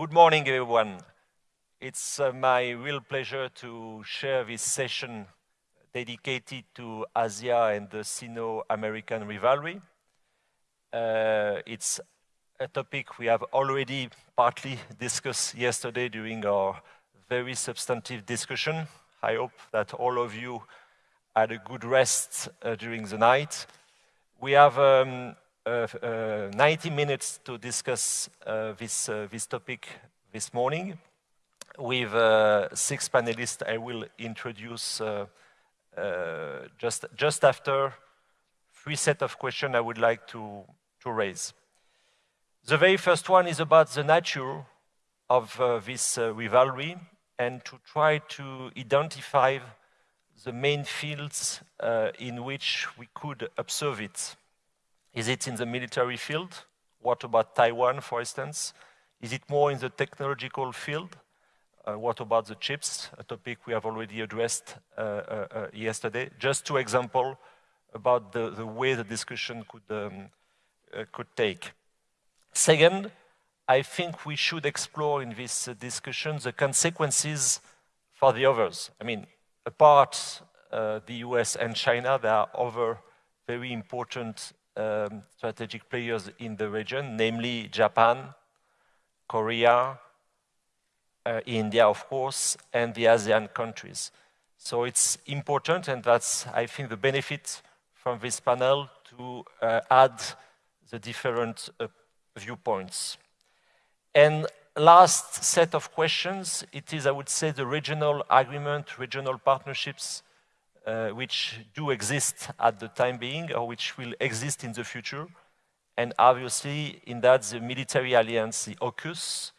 Good morning, everyone. It's uh, my real pleasure to share this session dedicated to Asia and the Sino-American rivalry. Uh, it's a topic we have already partly discussed yesterday during our very substantive discussion. I hope that all of you had a good rest uh, during the night. We have um, 90 minutes to discuss uh, this, uh, this topic this morning. With uh, six panelists, I will introduce just, just after three set of questions I would like to, to raise. The very first one is about the nature of uh, this uh, rivalry and to try to identify the main fields uh, in which we could observe it. Is it in the military field? What about Taiwan, for instance? Is it more in the technological field? Uh, what about the chips, a topic we have already addressed uh, uh, uh yesterday? Just two examples about the, the, way the discussion could, um, uh, could take. Second, I think we should explore in this discussion the consequences for the others. I mean, apart uh, the US and China, there are other very important um, strategic players in the region, namely Japan, Korea, uh, India, of course, and the ASEAN countries. So it's important, and that's, I think, the benefit from this panel to uh, add the different uh, viewpoints. And last set of questions, it is, I would say, the regional agreement, regional partnerships, which do exist at the time being or which will exist in the future. And obviously, in that, the military alliance, the AUKUS,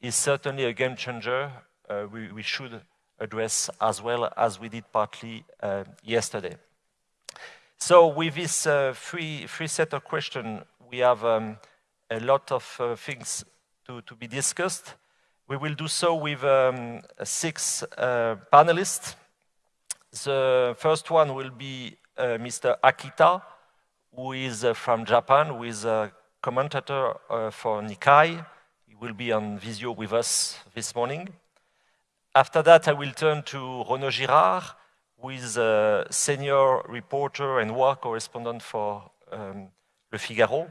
is certainly a game changer uh, we, we, should address as well as we did partly uh, yesterday. So with this uh, free, free set of questions, we have um, a lot of uh, things to, to be discussed. We will do so with um, six uh, panelists. The first one will be uh, Mr. Akita, who is uh, from Japan, who is a commentator uh, for Nikkei. He will be on Visio with us this morning. After that, I will turn to Renaud Girard, who is a senior reporter and war correspondent for um, Le Figaro.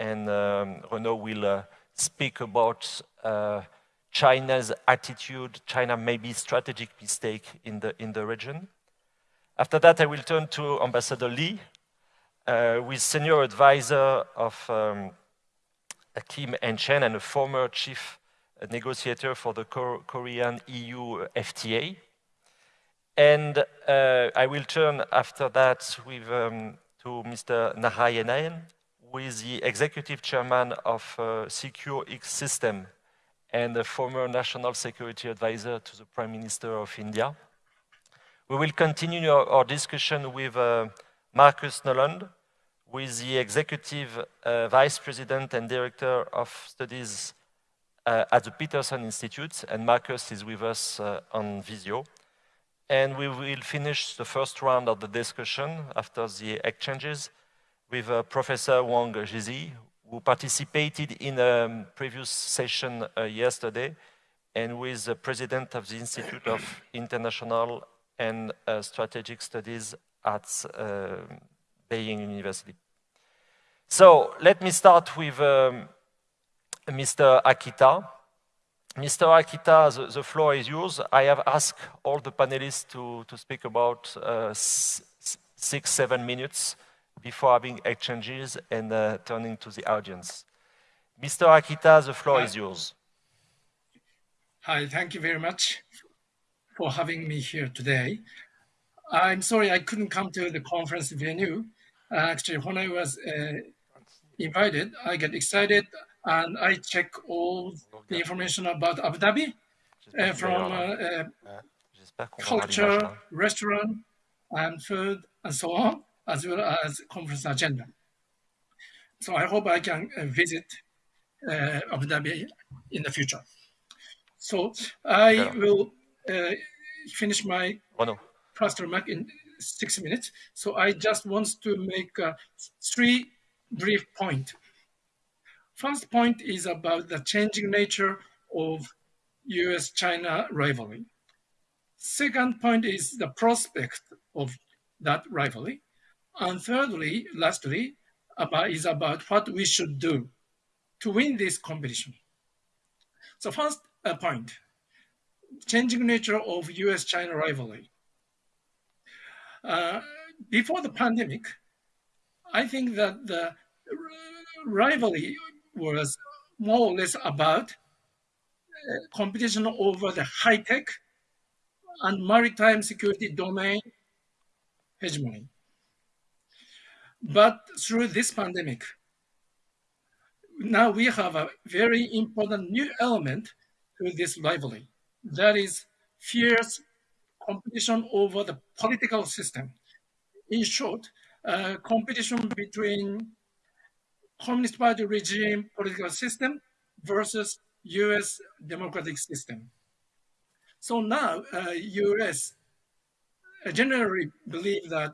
And um, Renaud will uh, speak about uh, China's attitude, China maybe strategic mistake in the, in the region. After that, I will turn to Ambassador Lee, uh, who is senior advisor of um, Kim & Chang and a former chief negotiator for the Korean EU FTA. And uh, I will turn after that with, um, to Mr. Narayanan, who is the executive chairman of uh, CyQureX System and a former national security advisor to the Prime Minister of India. We will continue our, our discussion with uh, Marcus Noland, who is the Executive uh, Vice President and Director of Studies uh, at the Peterson Institute, and Marcus is with us uh, on Visio. And we will finish the first round of the discussion after the exchanges with uh, Professor Wang Jisi, who participated in a previous session uh, yesterday, and who is the president of the Institute of International and uh, strategic studies at uh, Beijing University. So let me start with um, Mr. Akita. Mr. Akita, the, the, floor is yours. I have asked all the panelists to, to speak about uh, six, seven minutes before having exchanges and uh, turning to the audience. Mr. Akita, the floor Hi. is yours. Hi, thank you very much for having me here today. I'm sorry I couldn't come to the conference venue. Uh, actually, when I was uh, invited, I get excited and I check all the information about Abu Dhabi uh, from uh, uh, culture, restaurant, and food, and so on, as well as conference agenda. So I hope I can uh, visit Abu Dhabi in the future. So I will uh, finish my oh, no. first remark in six minutes. So I just want to make uh, three brief points. First point is about the changing nature of US-China rivalry. Second point is the prospect of that rivalry. And thirdly, lastly, about, is about what we should do to win this competition. So first uh, point, changing nature of US-China rivalry. Uh, before the pandemic, I think that the rivalry was more or less about uh, competition over the high-tech and maritime security domain hegemony. But through this pandemic, now we have a very important new element to this rivalry. That is fierce competition over the political system. In short, uh, competition between Communist Party regime political system versus US democratic system. So now uh, US generally believe that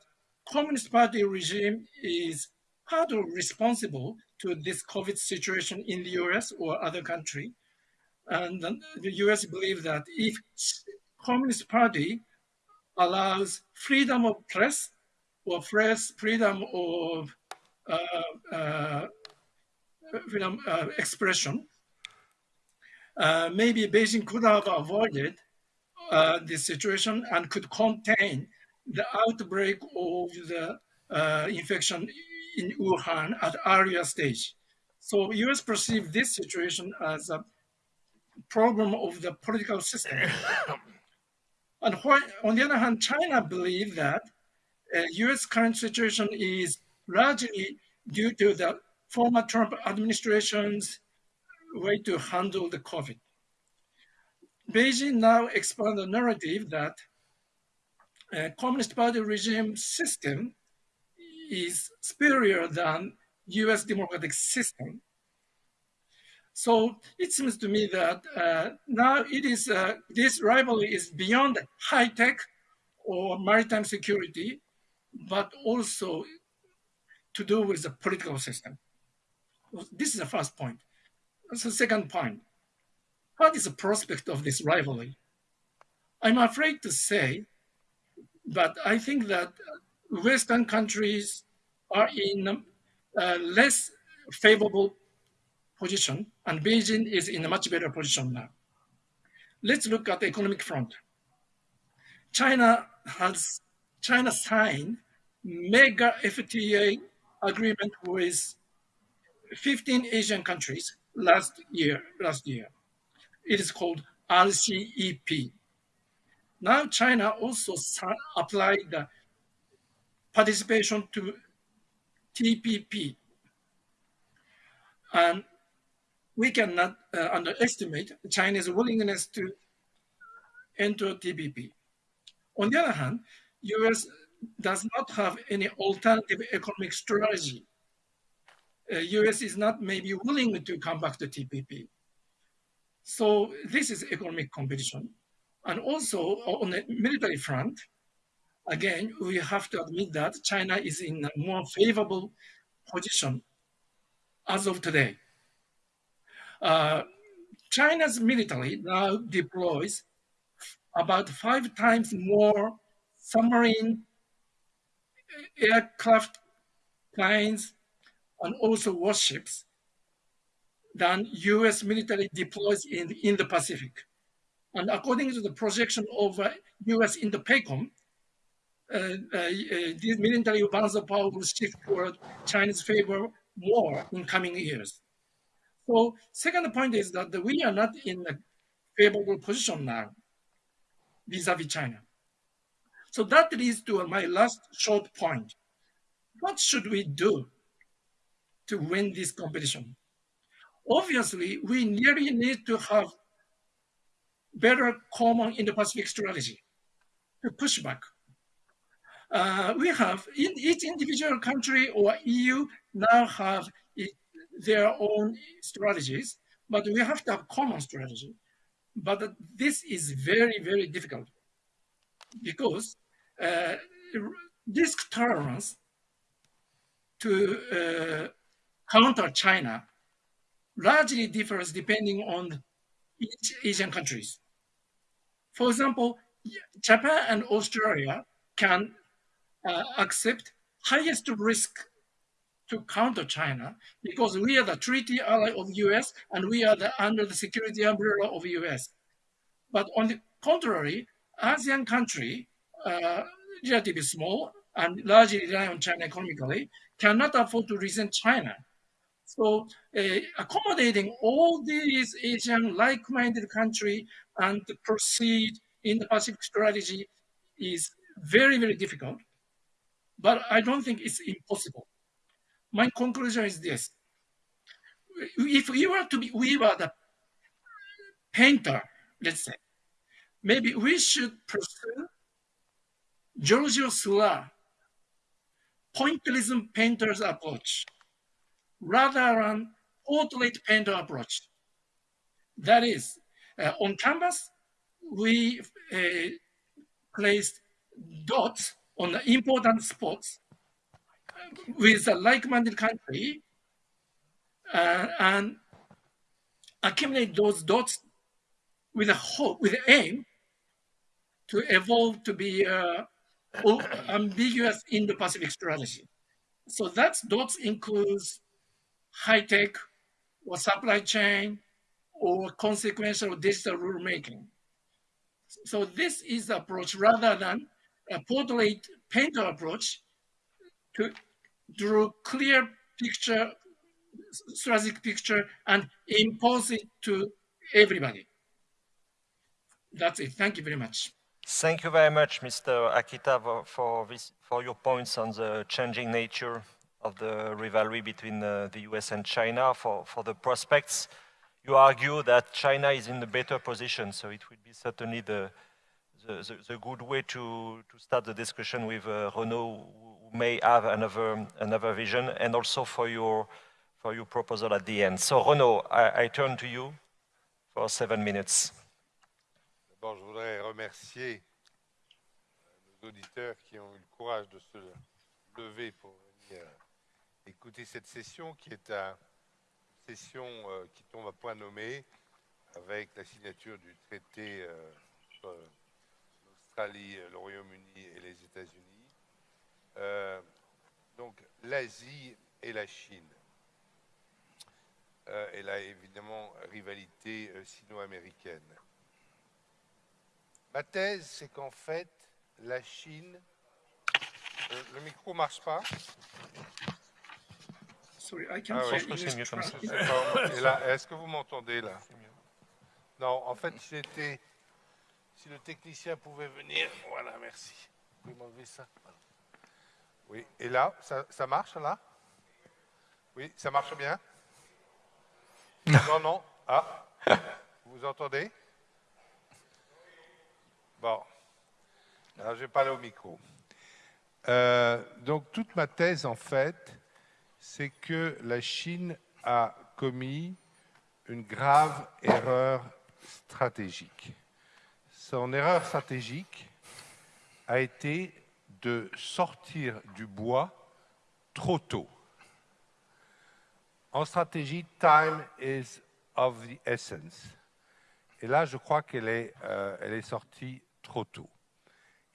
Communist Party regime is partly responsible to this COVID situation in the US or other country. And the US believe that if Communist Party allows freedom of press or press freedom of uh, uh, freedom uh, expression, uh, maybe Beijing could have avoided uh, this situation and could contain the outbreak of the infection in Wuhan at earlier stage. So US perceive this situation as a problem of the political system. and why, on the other hand, China believes that uh, US current situation is largely due to the former Trump administration's way to handle the COVID. Beijing now expand the narrative that uh, Communist Party regime system is superior than US democratic system. So it seems to me that uh, now it is, uh, this rivalry is beyond high tech or maritime security, but also to do with the political system. This is the first point. The second point. What is the prospect of this rivalry? I'm afraid to say, but I think that Western countries are in a less favorable position, and Beijing is in a much better position now. Let's look at the economic front. China has China signed mega FTA agreement with 15 Asian countries last year. Last year, it is called RCEP. Now China also applied the participation to TPP. And we cannot uh, underestimate China's willingness to enter TPP. On the other hand, US does not have any alternative economic strategy. Uh, US is not maybe willing to come back to TPP. So this is economic competition. And also on the military front, again, we have to admit that China is in a more favorable position as of today. Uh, China's military now deploys about five times more submarine aircraft planes and also warships than US military deploys in, in the Pacific. And according to the projection of uh, US Indo-PACOM, uh, uh, this military balance of power will shift toward China's favor more in coming years. So second point is that we are not in a favorable position now vis-a-vis -vis China. So that leads to my last short point. What should we do to win this competition? Obviously, we really need to have better common Indo-Pacific strategy to push back. Uh, we have, in each individual country or EU now have their own strategies, but we have to have common strategy. But this is very, very difficult because uh, risk tolerance to uh, counter China largely differs depending on each Asian countries. For example, Japan and Australia can uh, accept highest risk to counter China because we are the treaty ally of the US and we are the, under the security umbrella of the US. But on the contrary, ASEAN country, uh, relatively small and largely rely on China economically, cannot afford to resent China. So uh, accommodating all these Asian like-minded country and proceed Indo-Pacific strategy is very, very difficult. But I don't think it's impossible. My conclusion is this. If we were to be, we were the painter, let's say, maybe we should pursue Georges Seurat pointillism painter's approach rather than portrait painter approach. That is, uh, on canvas, we uh, placed dots on the important spots with a like-minded country uh, and accumulate those dots with a hope, with aim to evolve to be uh, ambiguous Indo-Pacific strategy. So that dots includes high tech or supply chain or consequential digital rulemaking. So this is the approach rather than a portrait painter approach to draw clear picture, strategic picture and impose it to everybody. That's it. Thank you very much. Thank you very much, Mr. Akita, for, this, for your points on the changing nature of the rivalry between uh, the US and China. For, for the prospects, you argue that China is in a better position, so it will be certainly the, the, the, the good way to, to start the discussion with uh, Renaud, who may have another, another vision, and also for your, for your proposal at the end. So Renaud, I, I turn to you for seven minutes. je voudrais remercier nos auditeurs qui ont eu le courage de se lever pour venir écouter cette session qui est une session euh, qui tombe à point nommé avec la signature du traité euh, entre l'Australie, le Royaume-Uni et les États-Unis. Euh, donc l'Asie et la Chine. et là, évidemment, rivalité sino-américaine. Ma thèse, c'est qu'en fait, la Chine... Euh, le micro ne marche pas Sorry, I can't ah, oui. c'est mieux comme ça. Est-ce que vous m'entendez là? Non, en fait, si, si le technicien pouvait venir... Voilà, merci. Vous pouvez m'enlever ça Oui, et là, ça, marche là? Oui, ça marche bien? Non, non. Ah, vous entendez? Bon, alors je vais parler au micro. Euh, donc toute ma thèse, en fait, c'est que la Chine a commis une grave erreur stratégique. Son erreur stratégique a été de sortir du bois trop tôt. En stratégie, time is of the essence. Et là, je crois qu'elle est, euh, elle est sortie trop tôt.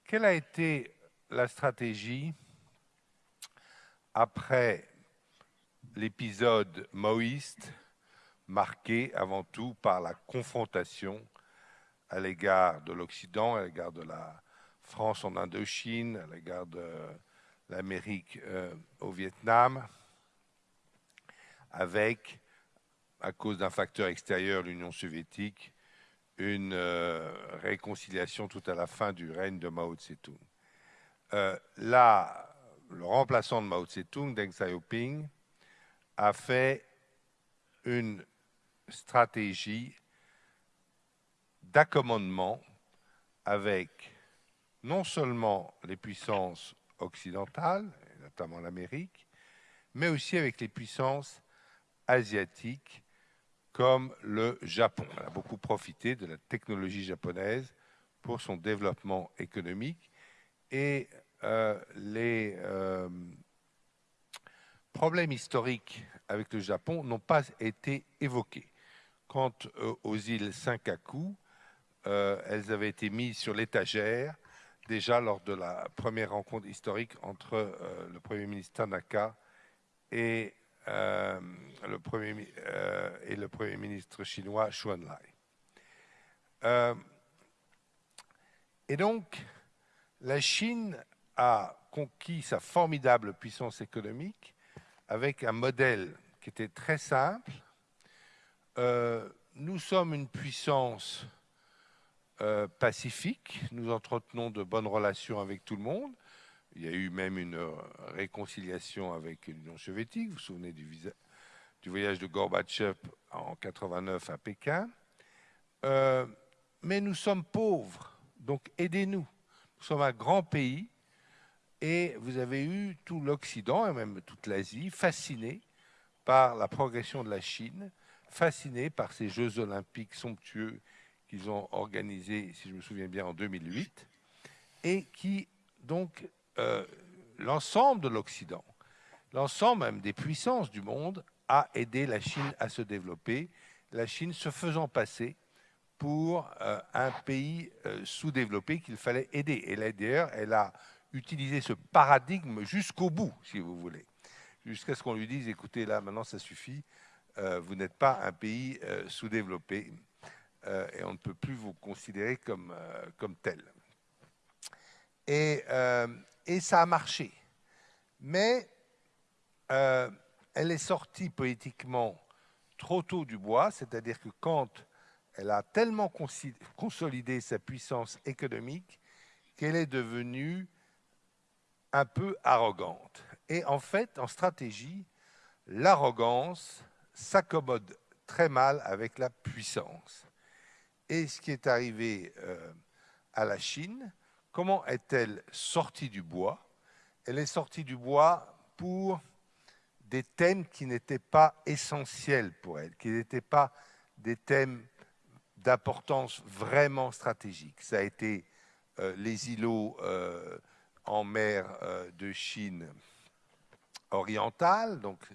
Quelle a été la stratégie après l'épisode maoïste marqué avant tout par la confrontation à l'égard de l'Occident, à l'égard de la France en Indochine, à l'égard de l'Amérique euh, au Vietnam, avec, à cause d'un facteur extérieur, l'Union soviétique, une euh, réconciliation tout à la fin du règne de Mao Tse-tung. Euh, là, le remplaçant de Mao Tse-tung, Deng Xiaoping, a fait une stratégie d'accommodement avec non seulement les puissances occidentales, notamment l'Amérique, mais aussi avec les puissances asiatiques comme le Japon. Elle a beaucoup profité de la technologie japonaise pour son développement économique et euh, les euh, problèmes historiques avec le Japon n'ont pas été évoqués. quant aux îles Senkaku, elles avaient été mises sur l'étagère déjà lors de la première rencontre historique entre le Premier ministre Tanaka et, le, premier, et le Premier ministre chinois Xu Enlai. et donc, la Chine a conquis sa formidable puissance économique avec un modèle qui était très simple. Euh, nous sommes une puissance euh, pacifique, nous entretenons de bonnes relations avec tout le monde. Il y a eu même une euh, réconciliation avec l'Union soviétique, vous vous souvenez du, voyage de Gorbatchev en 89 à Pékin. mais nous sommes pauvres, donc aidez-nous. Nous sommes un grand pays et vous avez eu tout l'Occident et même toute l'Asie fasciné par la progression de la Chine, fasciné par ces Jeux olympiques somptueux qu'ils ont organisés, si je me souviens bien, en 2008, et qui, donc, euh, l'ensemble de l'Occident, l'ensemble même des puissances du monde, a aidé la Chine à se développer, la Chine se faisant passer pour euh, un pays euh, sous-développé qu'il fallait aider. Et d'ailleurs, elle a utiliser ce paradigme jusqu'au bout, si vous voulez, jusqu'à ce qu'on lui dise, écoutez, là, maintenant, ça suffit, vous n'êtes pas un pays sous-développé euh, et on ne peut plus vous considérer comme, comme tel. Et, et, ça a marché. Mais elle est sortie politiquement trop tôt du bois, c'est-à-dire que quand elle a tellement consolidé sa puissance économique qu'elle est devenue un peu arrogante. Et en fait, en stratégie, l'arrogance s'accommode très mal avec la puissance. Et ce qui est arrivé euh, à la Chine, comment est-elle sortie du bois? Elle est sortie du bois pour des thèmes qui n'étaient pas essentiels pour elle, qui n'étaient pas des thèmes d'importance vraiment stratégique. Ça a été euh, les îlots euh, en mer de Chine orientale, donc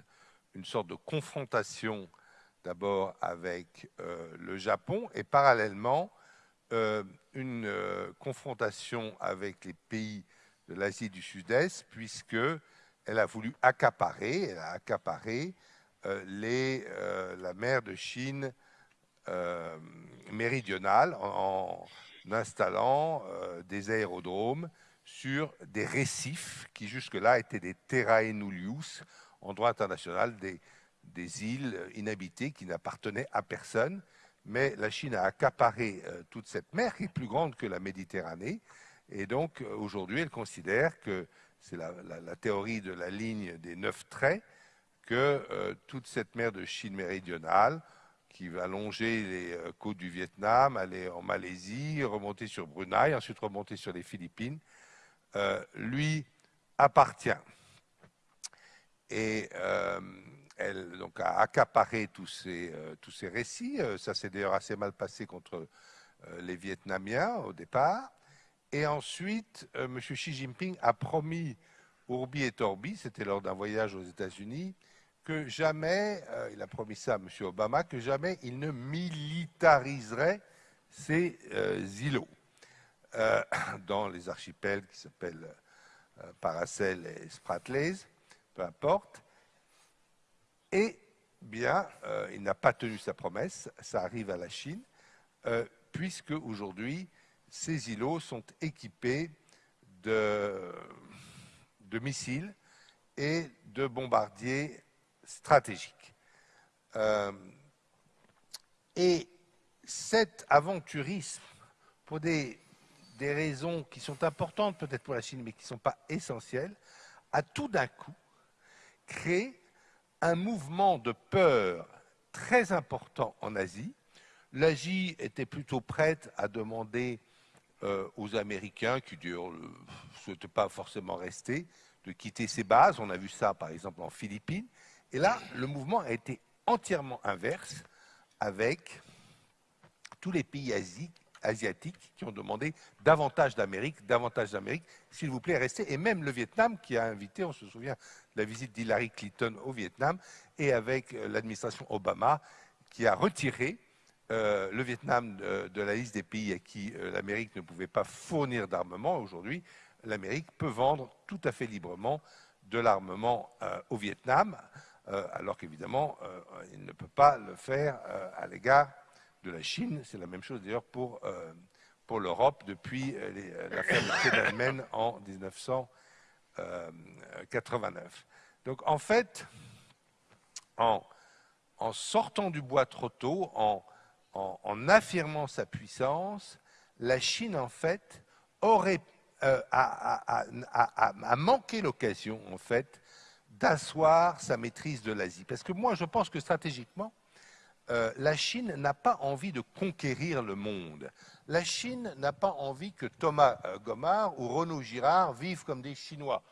une sorte de confrontation d'abord avec euh, le Japon et parallèlement euh, une confrontation avec les pays de l'Asie du Sud-Est puisque elle a voulu accaparer, elle a la mer de Chine méridionale en, installant des aérodromes sur des récifs qui jusque-là étaient des terrae nullius, en droit international, des, des îles inhabitées qui n'appartenaient à personne. Mais la Chine a accaparé euh, toute cette mer qui est plus grande que la Méditerranée. Et donc euh, aujourd'hui, elle considère que c'est la, théorie de la ligne des neuf traits, que euh, toute cette mer de Chine méridionale, qui va longer les côtes du Vietnam, aller en Malaisie, remonter sur Brunei, ensuite remonter sur les Philippines, lui appartient. Et elle donc, a accaparé tous ces, euh, tous ces récits. Ça s'est d'ailleurs assez mal passé contre les Vietnamiens au départ. Et ensuite, M. Xi Jinping a promis Urbi et Torbi, c'était lors d'un voyage aux États-Unis, que jamais, il a promis ça à M. Obama, que jamais il ne militariserait ces îlots. Euh, dans les archipels qui s'appellent euh, Paracel et Spratleys, peu importe. Et bien, euh, il n'a pas tenu sa promesse, ça arrive à la Chine, puisque aujourd'hui, ces îlots sont équipés de, missiles et de bombardiers stratégiques. et cet aventurisme, pour des des raisons qui sont importantes peut-être pour la Chine, mais qui ne sont pas essentielles, a tout d'un coup créé un mouvement de peur très important en Asie. L'Asie était plutôt prête à demander euh, aux Américains, qui ne souhaitaient pas forcément rester, de quitter ses bases. On a vu ça par exemple en Philippines. Et là, le mouvement a été entièrement inverse avec tous les pays asiatiques asiatiques qui ont demandé davantage d'Amérique, davantage d'Amérique, s'il vous plaît, restez. Et même le Vietnam qui a invité, on se souvient la visite d'Hillary Clinton au Vietnam et avec euh, l'administration Obama qui a retiré euh, le Vietnam euh, de, la liste des pays à qui l'Amérique ne pouvait pas fournir d'armement. Aujourd'hui, l'Amérique peut vendre tout à fait librement de l'armement au Vietnam, alors qu'évidemment, il ne peut pas le faire à l'égard de la Chine. C'est la même chose d'ailleurs pour, pour l'Europe depuis l'affaire de en 1900. Donc en fait, en, sortant du bois trop tôt, en, affirmant sa puissance, la Chine en fait aurait euh, a, manqué l'occasion en fait d'asseoir sa maîtrise de l'Asie. Parce que moi, je pense que stratégiquement, euh, la Chine n'a pas envie de conquérir le monde. La Chine n'a pas envie que Thomas euh, Gomard ou Renaud Girard vivent comme des Chinois.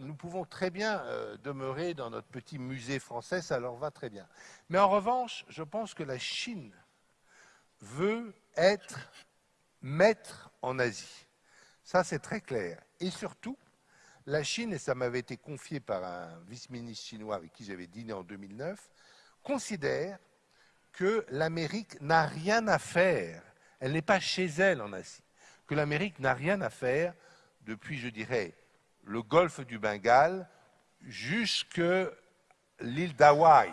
nous pouvons très bien demeurer dans notre petit musée français, ça leur va très bien. Mais en revanche, je pense que la Chine veut être maître en Asie. Ça, c'est très clair. Et surtout, la Chine, et ça m'avait été confié par un vice-ministre chinois avec qui j'avais dîné en 2009, considère que l'Amérique n'a rien à faire, elle n'est pas chez elle en Asie, que l'Amérique n'a rien à faire depuis, je dirais, le golfe du Bengale jusque l'île d'Hawaï,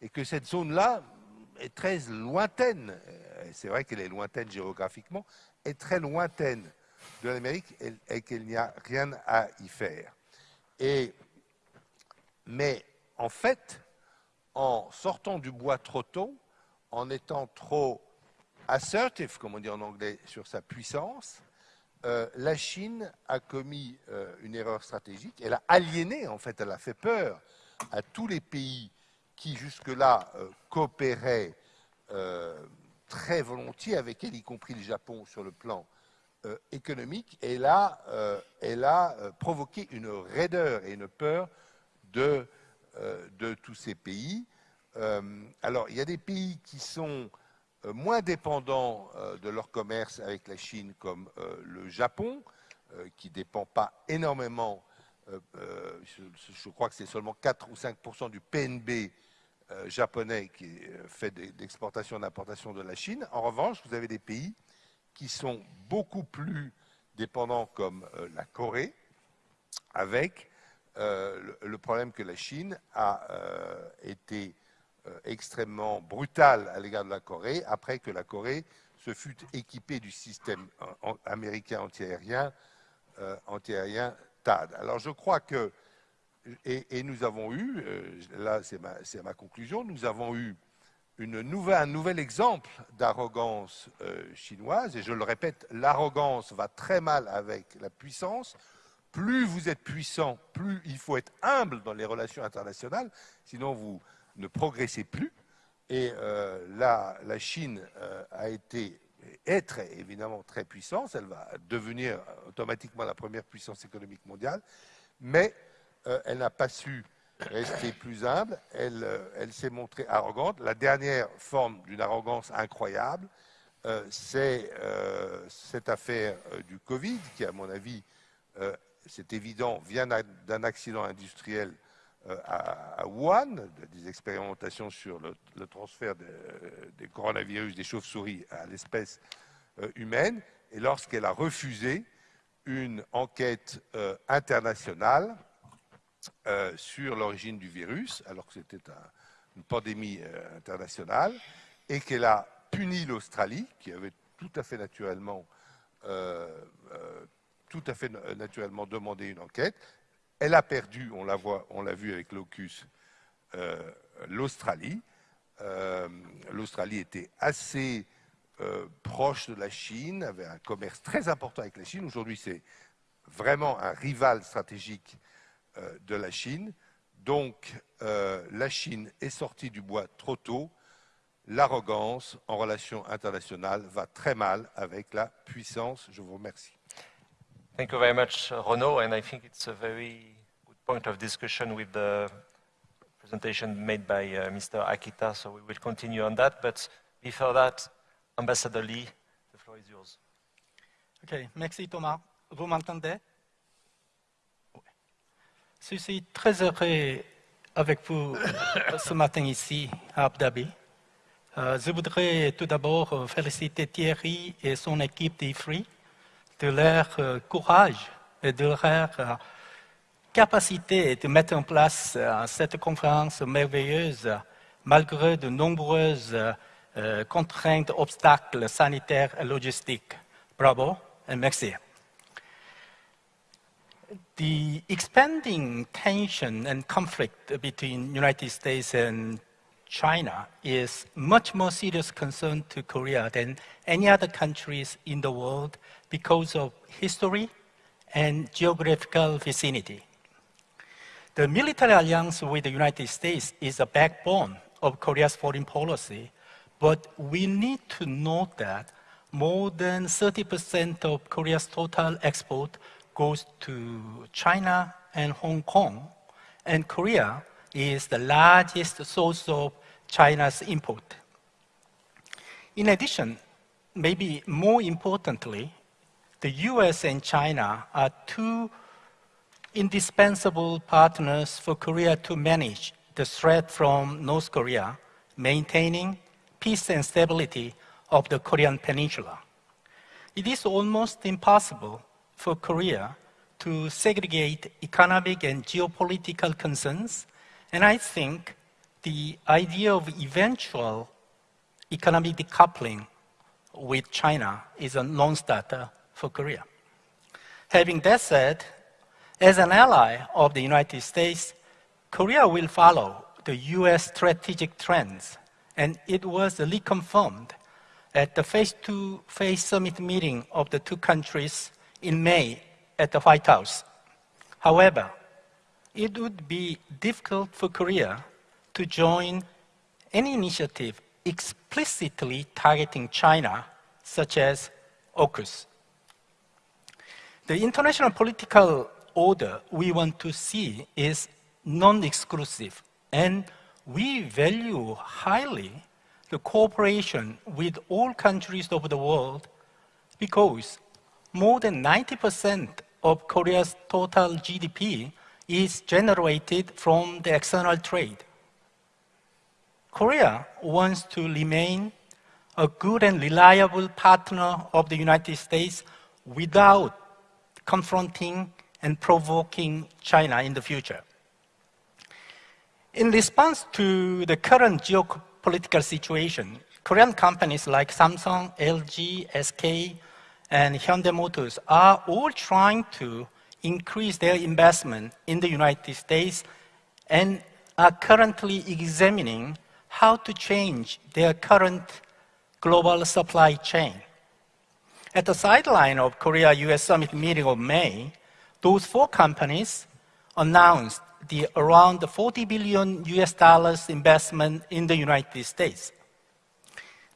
et que cette zone-là est très lointaine. C'est vrai qu'elle est lointaine géographiquement, est très lointaine de l'Amérique et, qu'il n'y a rien à y faire. mais en fait, en sortant du bois trop tôt, en étant trop assertive, comme on dit en anglais, sur sa puissance, euh, la Chine a commis euh, une erreur stratégique. Elle a aliéné, en fait, elle a fait peur à tous les pays qui jusque-là euh, coopéraient très volontiers avec elle, y compris le Japon sur le plan économique, et euh, elle a provoqué une raideur et une peur de tous ces pays. alors, il y a des pays qui sont moins dépendants de leur commerce avec la Chine, comme le Japon, qui ne dépend pas énormément, je, crois que c'est seulement 4 ou 5% du PNB euh, japonais qui euh, fait d'exportation et d'importation de la Chine. En revanche, vous avez des pays qui sont beaucoup plus dépendants comme euh, la Corée, avec le problème que la Chine a été extrêmement brutale à l'égard de la Corée, après que la Corée se fut équipée du système américain antiaérien, antiaérien TAD. Alors je crois que et, nous avons eu, euh, là c'est ma, conclusion, nous avons eu un nouvel exemple d'arrogance euh, chinoise, et je le répète, l'arrogance va très mal avec la puissance. Plus vous êtes puissant, plus il faut être humble dans les relations internationales, sinon vous ne progressez plus. Et euh, là, la Chine a été, est évidemment très puissante, elle va devenir automatiquement la première puissance économique mondiale, mais euh, elle n'a pas su rester plus humble, euh, elle, s'est montrée arrogante. La dernière forme d'une arrogance incroyable, euh, c'est cette affaire du Covid, qui, à mon avis, c'est évident, vient d'un accident industriel à, Wuhan, des expérimentations sur le, transfert des coronavirus des chauves-souris à l'espèce humaine, et lorsqu'elle a refusé une enquête internationale euh, sur l'origine du virus, alors que c'était une pandémie euh, internationale, et qu'elle a puni l'Australie, qui avait euh, tout à fait naturellement demandé une enquête. Elle a perdu, on l'a, on l'a vu avec l'Ocus, l'Australie. L'Australie était assez proche de la Chine, avait un commerce très important avec la Chine. Aujourd'hui, c'est vraiment un rival stratégique euh, de la Chine. Donc, euh, la Chine est sortie du bois trop tôt. L'arrogance en relations internationales va très mal avec la puissance. Je vous remercie. Thank you very much, Renaud, and I think it's a very point of discussion with the presentation made by uh, Mr. Akita, so we will continue on that. But before that, Ambassador Lee, the floor is yours. Okay, merci Thomas. Vous m'entendez? Je suis très heureux avec vous ce matin ici à Abu Dhabi. Euh, je voudrais tout d'abord féliciter Thierry et son équipe d'IFRI de leur euh, courage et de leur euh, capacité de mettre en place euh, cette conférence merveilleuse malgré de nombreuses euh, contraintes, obstacles sanitaires et logistiques. Bravo merci. The expanding tension and conflict between the United States and China is much more serious concern to Korea than any other countries in the world because of history and geographical vicinity. The military alliance with the United States is a backbone of Korea's foreign policy, but we need to note that more than 30% of Korea's total export goes to China and Hong Kong, and Korea is the largest source of China's import. In addition, maybe more importantly, the US and China are two indispensable partners for Korea to manage the threat from North Korea, maintaining peace and stability of the Korean peninsula. It is almost impossible for Korea to segregate economic and geopolitical concerns, and I think the idea of eventual economic decoupling with China is a non-starter for Korea. Having that said, as an ally of the United States, Korea will follow the US strategic trends, and it was reconfirmed at the face-to-face summit meeting of the two countries in May at the White House. However, it would be difficult for Korea to join any initiative explicitly targeting China, such as AUKUS. The international political order we want to see is non-exclusive, and we value highly the cooperation with all countries of the world because more than 90% of Korea's total GDP is generated from the external trade. Korea wants to remain a good and reliable partner of the United States without confronting and provoking China in the future. In response to the current geopolitical situation, Korean companies like Samsung, LG, SK, and Hyundai Motors are all trying to increase their investment in the United States and are currently examining how to change their current global supply chain. At the sideline of Korea-US Summit meeting of May, those four companies announced the around 40 billion US dollars investment in the United States.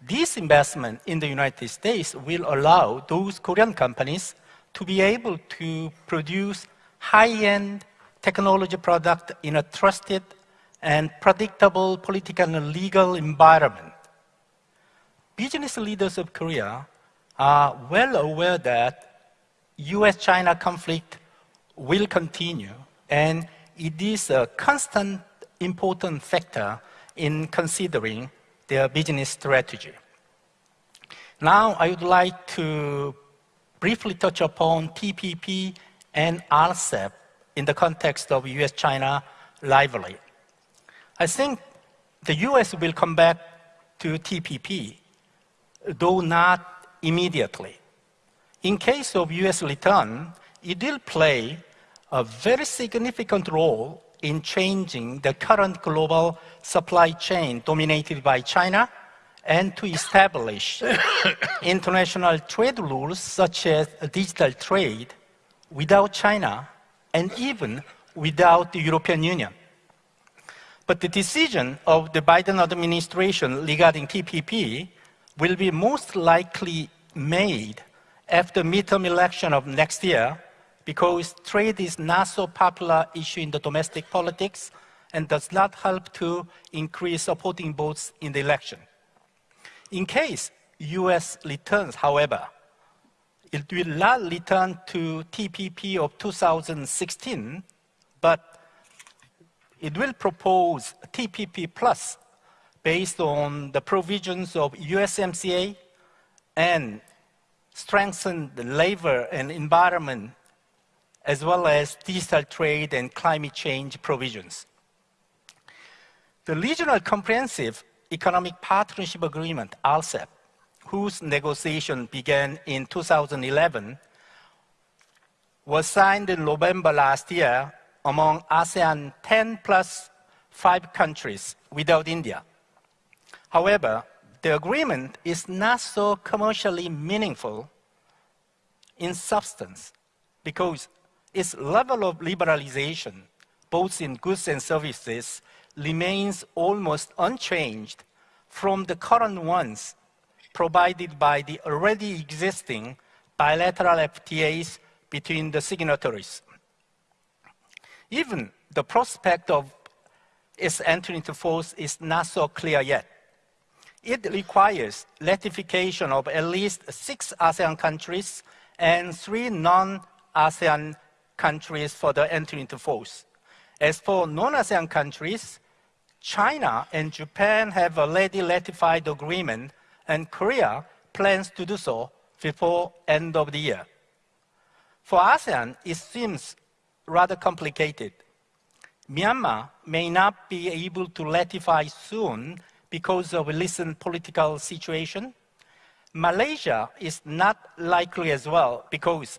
This investment in the United States will allow those Korean companies to be able to produce high-end technology product in a trusted and predictable political and legal environment. Business leaders of Korea are well aware that US-China conflict will continue and it is a constant important factor in considering their business strategy. Now I would like to briefly touch upon TPP and RCEP in the context of US-China rivalry. I think the US will come back to TPP, though not immediately. In case of US return, it will play a very significant role in changing the current global supply chain dominated by China and to establish international trade rules such as digital trade without China and even without the European Union. But the decision of the Biden administration regarding TPP will be most likely made after midterm election of next year because trade is not so popular issue in the domestic politics and does not help to increase supporting votes in the election. In case US returns, however, it will not return to TPP of 2016, but it will propose TPP plus based on the provisions of USMCA and strengthen the labor and environment as well as digital trade and climate change provisions. The Regional Comprehensive Economic Partnership Agreement, RCEP, whose negotiation began in 2011, was signed in November last year among ASEAN 10 plus 5 countries without India. However, the agreement is not so commercially meaningful in substance because its level of liberalization, both in goods and services, remains almost unchanged from the current ones provided by the already existing bilateral FTAs between the signatories. Even the prospect of its entry into force is not so clear yet. It requires ratification of at least six ASEAN countries and three non-ASEAN countries for the entry into force. As for non-ASEAN countries, China and Japan have already ratified the agreement, and Korea plans to do so before end of the year. For ASEAN, it seems rather complicated. Myanmar may not be able to ratify soon because of recent political situation. Malaysia is not likely as well because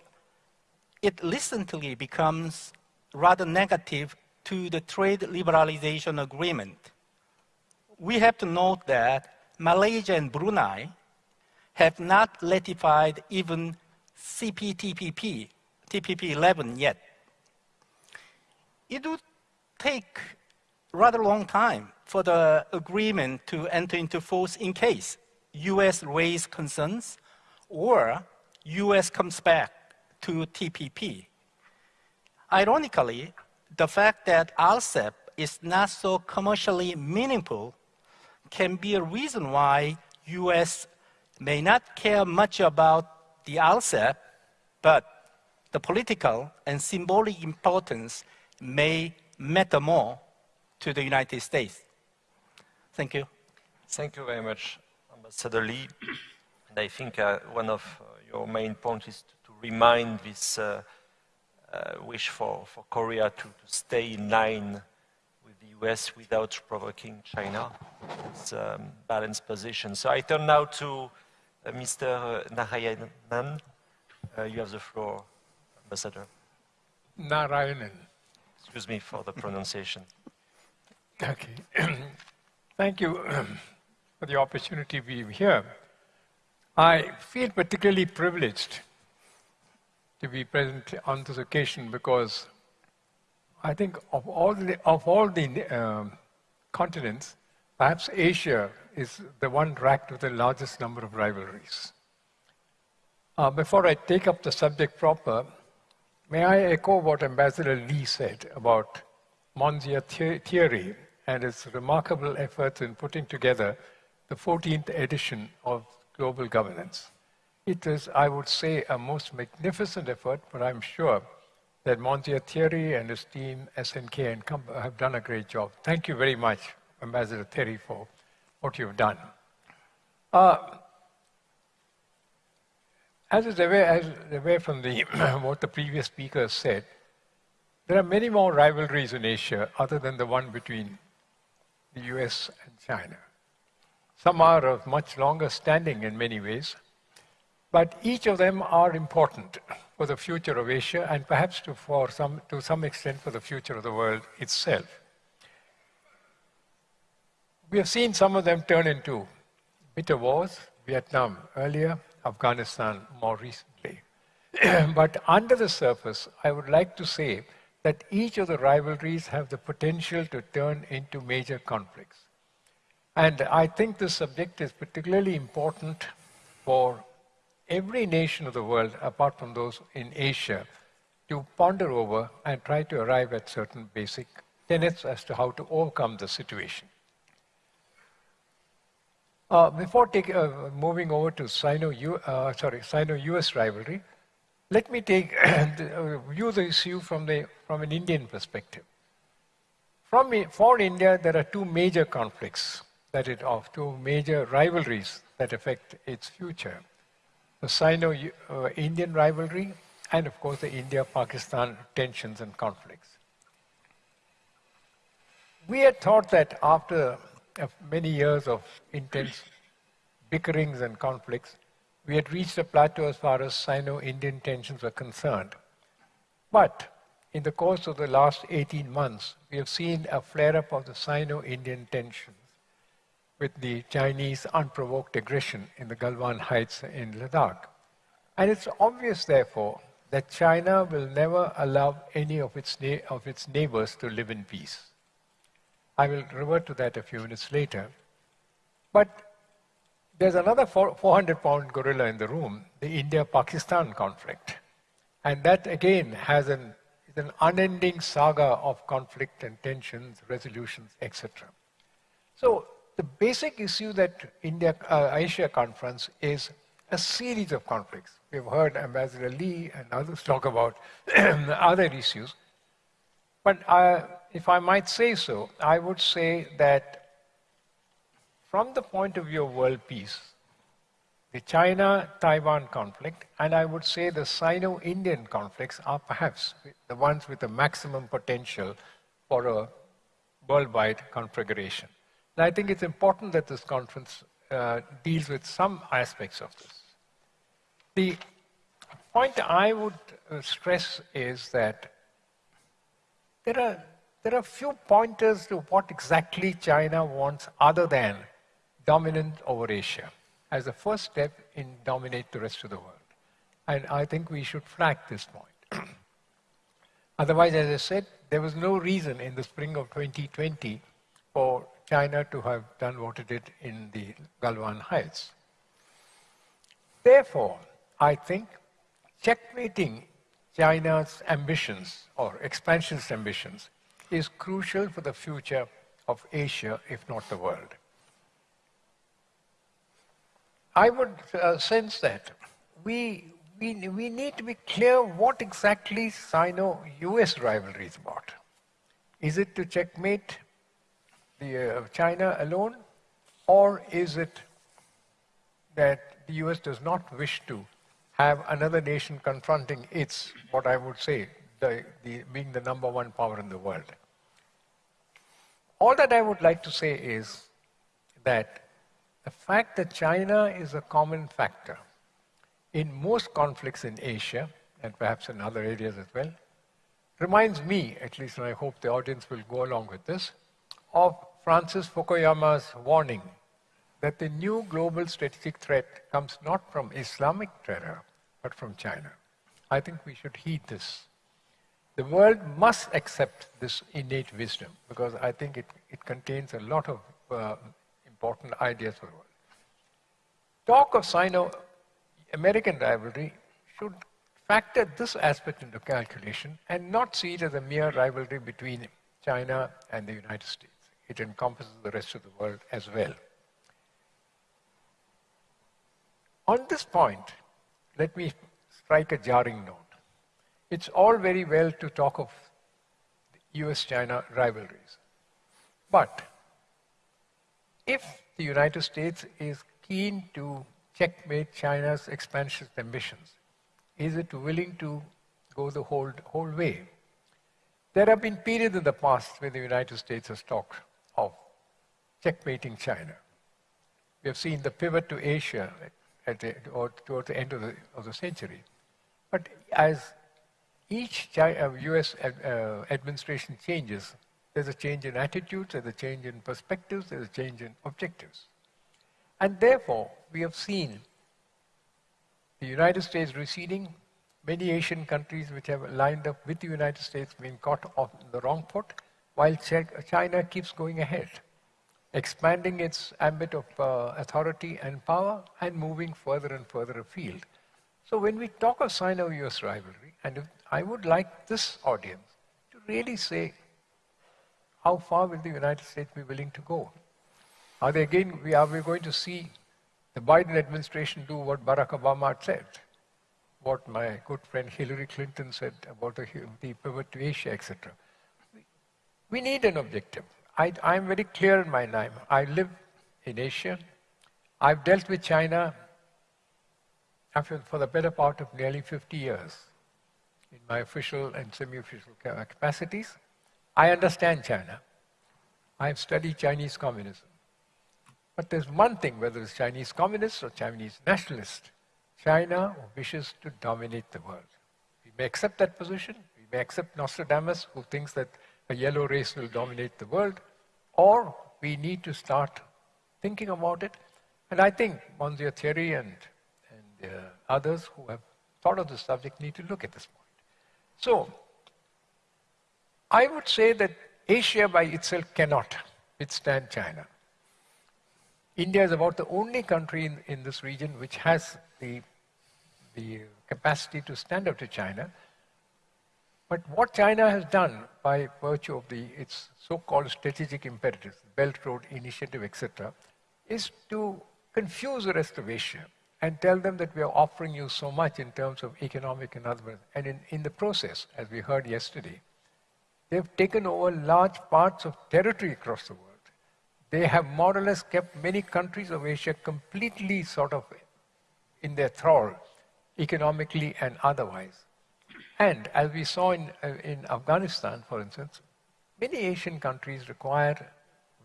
it recently becomes rather negative to the trade liberalization agreement. We have to note that Malaysia and Brunei have not ratified even CPTPP, TPP 11 yet. It would take rather long time for the agreement to enter into force in case US raise concerns or US comes back to TPP. Ironically, the fact that RCEP is not so commercially meaningful can be a reason why US may not care much about the RCEP, but the political and symbolic importance may matter more to the United States. Thank you. Thank you very much, Ambassador Lee. And I think uh, one of uh, your main points is to, remind this uh, uh wish for, for Korea to, to, stay in line with the US without provoking China. It's a um, balanced position. So I turn now to uh, Mr. Narayanan. Uh, you have the floor, Ambassador. Narayanan. Excuse me for the pronunciation. Okay. Thank you for the opportunity to be here. I feel particularly privileged to be present on this occasion because I think of all the, of all the um, continents, perhaps Asia is the one racked with the largest number of rivalries. Uh, before I take up the subject proper, may I echo what Ambassador Lee said about Monsieur Thierry and his remarkable efforts in putting together the 14th edition of Global Governance. It is, I would say, a most magnificent effort, but I'm sure that Monsieur Thierry and his team, SNK and Com have done a great job. Thank you very much, Ambassador Thierry, for what you've done. Uh, as is aware, as aware from the, what the previous speakers said, there are many more rivalries in Asia other than the one between the US and China. Some are of much longer standing in many ways, but each of them are important for the future of Asia and perhaps to, for some, to some extent for the future of the world itself. We have seen some of them turn into bitter wars, Vietnam earlier, Afghanistan more recently. but under the surface, I would like to say that each of the rivalries have the potential to turn into major conflicts. And I think this subject is particularly important for every nation of the world, apart from those in Asia, to ponder over and try to arrive at certain basic tenets as to how to overcome the situation. Uh, before take, uh, moving over to Sino, uh, sorry, Sino-US rivalry, let me take uh, view the issue from, the, from an Indian perspective. From, for India, there are two major conflicts that it of two major rivalries that affect its future. The Sino-Indian uh, rivalry and of course the India-Pakistan tensions and conflicts. We had thought that after uh, many years of intense bickerings and conflicts, we had reached a plateau as far as Sino-Indian tensions were concerned. But in the course of the last 18 months, we have seen a flare-up of the Sino-Indian tensions with the Chinese unprovoked aggression in the Galwan Heights in Ladakh. And it's obvious, therefore, that China will never allow any of its, of its neighbors to live in peace. I will revert to that a few minutes later. But there's another 400 pound gorilla in the room, the India Pakistan conflict. And that again has an, is an unending saga of conflict and tensions, resolutions, etc. So the basic issue that India uh, Asia conference is a series of conflicts. We've heard Ambassador Lee and others talk about other issues. But uh, if I might say so, I would say that from the point of view of world peace, the China-Taiwan conflict, and I would say the Sino-Indian conflicts are perhaps the ones with the maximum potential for a worldwide configuration. And I think it's important that this conference uh, deals with some aspects of this. The point I would uh, stress is that there are, there are few pointers to what exactly China wants other than dominant over Asia as a first step in dominate the rest of the world. And I think we should flag this point. Otherwise, as I said, there was no reason in the spring of 2020 for China to have done what it did in the Galwan Heights. Therefore, I think checkmating China's ambitions or expansionist ambitions is crucial for the future of Asia, if not the world. I would uh, sense that we, we, we need to be clear what exactly Sino-US rivalry is about. Is it to checkmate the, uh, China alone, or is it that the US does not wish to have another nation confronting its, what I would say, the, the, being the number one power in the world? All that I would like to say is that the fact that China is a common factor in most conflicts in Asia, and perhaps in other areas as well, reminds me, at least, and I hope the audience will go along with this, of Francis Fukuyama's warning that the new global strategic threat comes not from Islamic terror, but from China. I think we should heed this. The world must accept this innate wisdom because I think it, it contains a lot of uh, important ideas for the world. Talk of Sino-American rivalry should factor this aspect into calculation and not see it as a mere rivalry between China and the United States. It encompasses the rest of the world as well. On this point, let me strike a jarring note. It's all very well to talk of US-China rivalries. But if the United States is keen to checkmate China's expansionist ambitions, is it willing to go the whole, whole way? There have been periods in the past where the United States has talked of checkmating China. We have seen the pivot to Asia at the, or towards the end of the, of the century. But as each China, US uh, administration changes, there's a change in attitudes, there's a change in perspectives, there's a change in objectives. And therefore, we have seen the United States receding, many Asian countries which have lined up with the United States being caught off the wrong foot, while China keeps going ahead, expanding its ambit of uh, authority and power and moving further and further afield. So when we talk of Sino-US rivalry, and I would like this audience to really say, how far will the United States be willing to go? Are they again, we, are we going to see the Biden administration do what Barack Obama said? What my good friend Hillary Clinton said about the, the pivot to Asia, etc. We need an objective. I, am very clear in my mind. I live in Asia. I've dealt with China for the better part of nearly 50 years in my official and semi-official capacities. I understand China. I have studied Chinese communism. But there's one thing, whether it's Chinese communists or Chinese nationalists, China wishes to dominate the world. We may accept that position. We may accept Nostradamus, who thinks that a yellow race will dominate the world, or we need to start thinking about it. And I think Monsieur Thierry and, and uh, others who have thought of the subject need to look at this point. So, I would say that Asia by itself cannot withstand China. India is about the only country in, in this region which has the, the capacity to stand up to China. But what China has done by virtue of the, its so-called strategic imperatives, Belt Road Initiative, etc., is to confuse the rest of Asia and tell them that we are offering you so much in terms of economic and other. And in, in the process, as we heard yesterday, they've taken over large parts of territory across the world. They have more or less kept many countries of Asia completely sort of in their thrall, economically and otherwise. And as we saw in, uh, in Afghanistan, for instance, many Asian countries require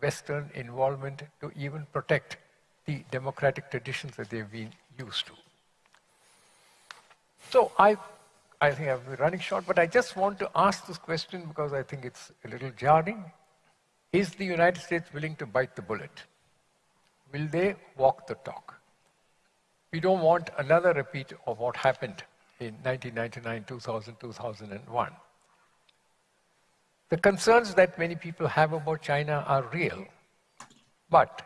Western involvement to even protect the democratic traditions that they've been used to. So I, I think I've been running short, but I just want to ask this question because I think it's a little jarring. Is the United States willing to bite the bullet? Will they walk the talk? We don't want another repeat of what happened in 1999, 2000, 2001. The concerns that many people have about China are real, but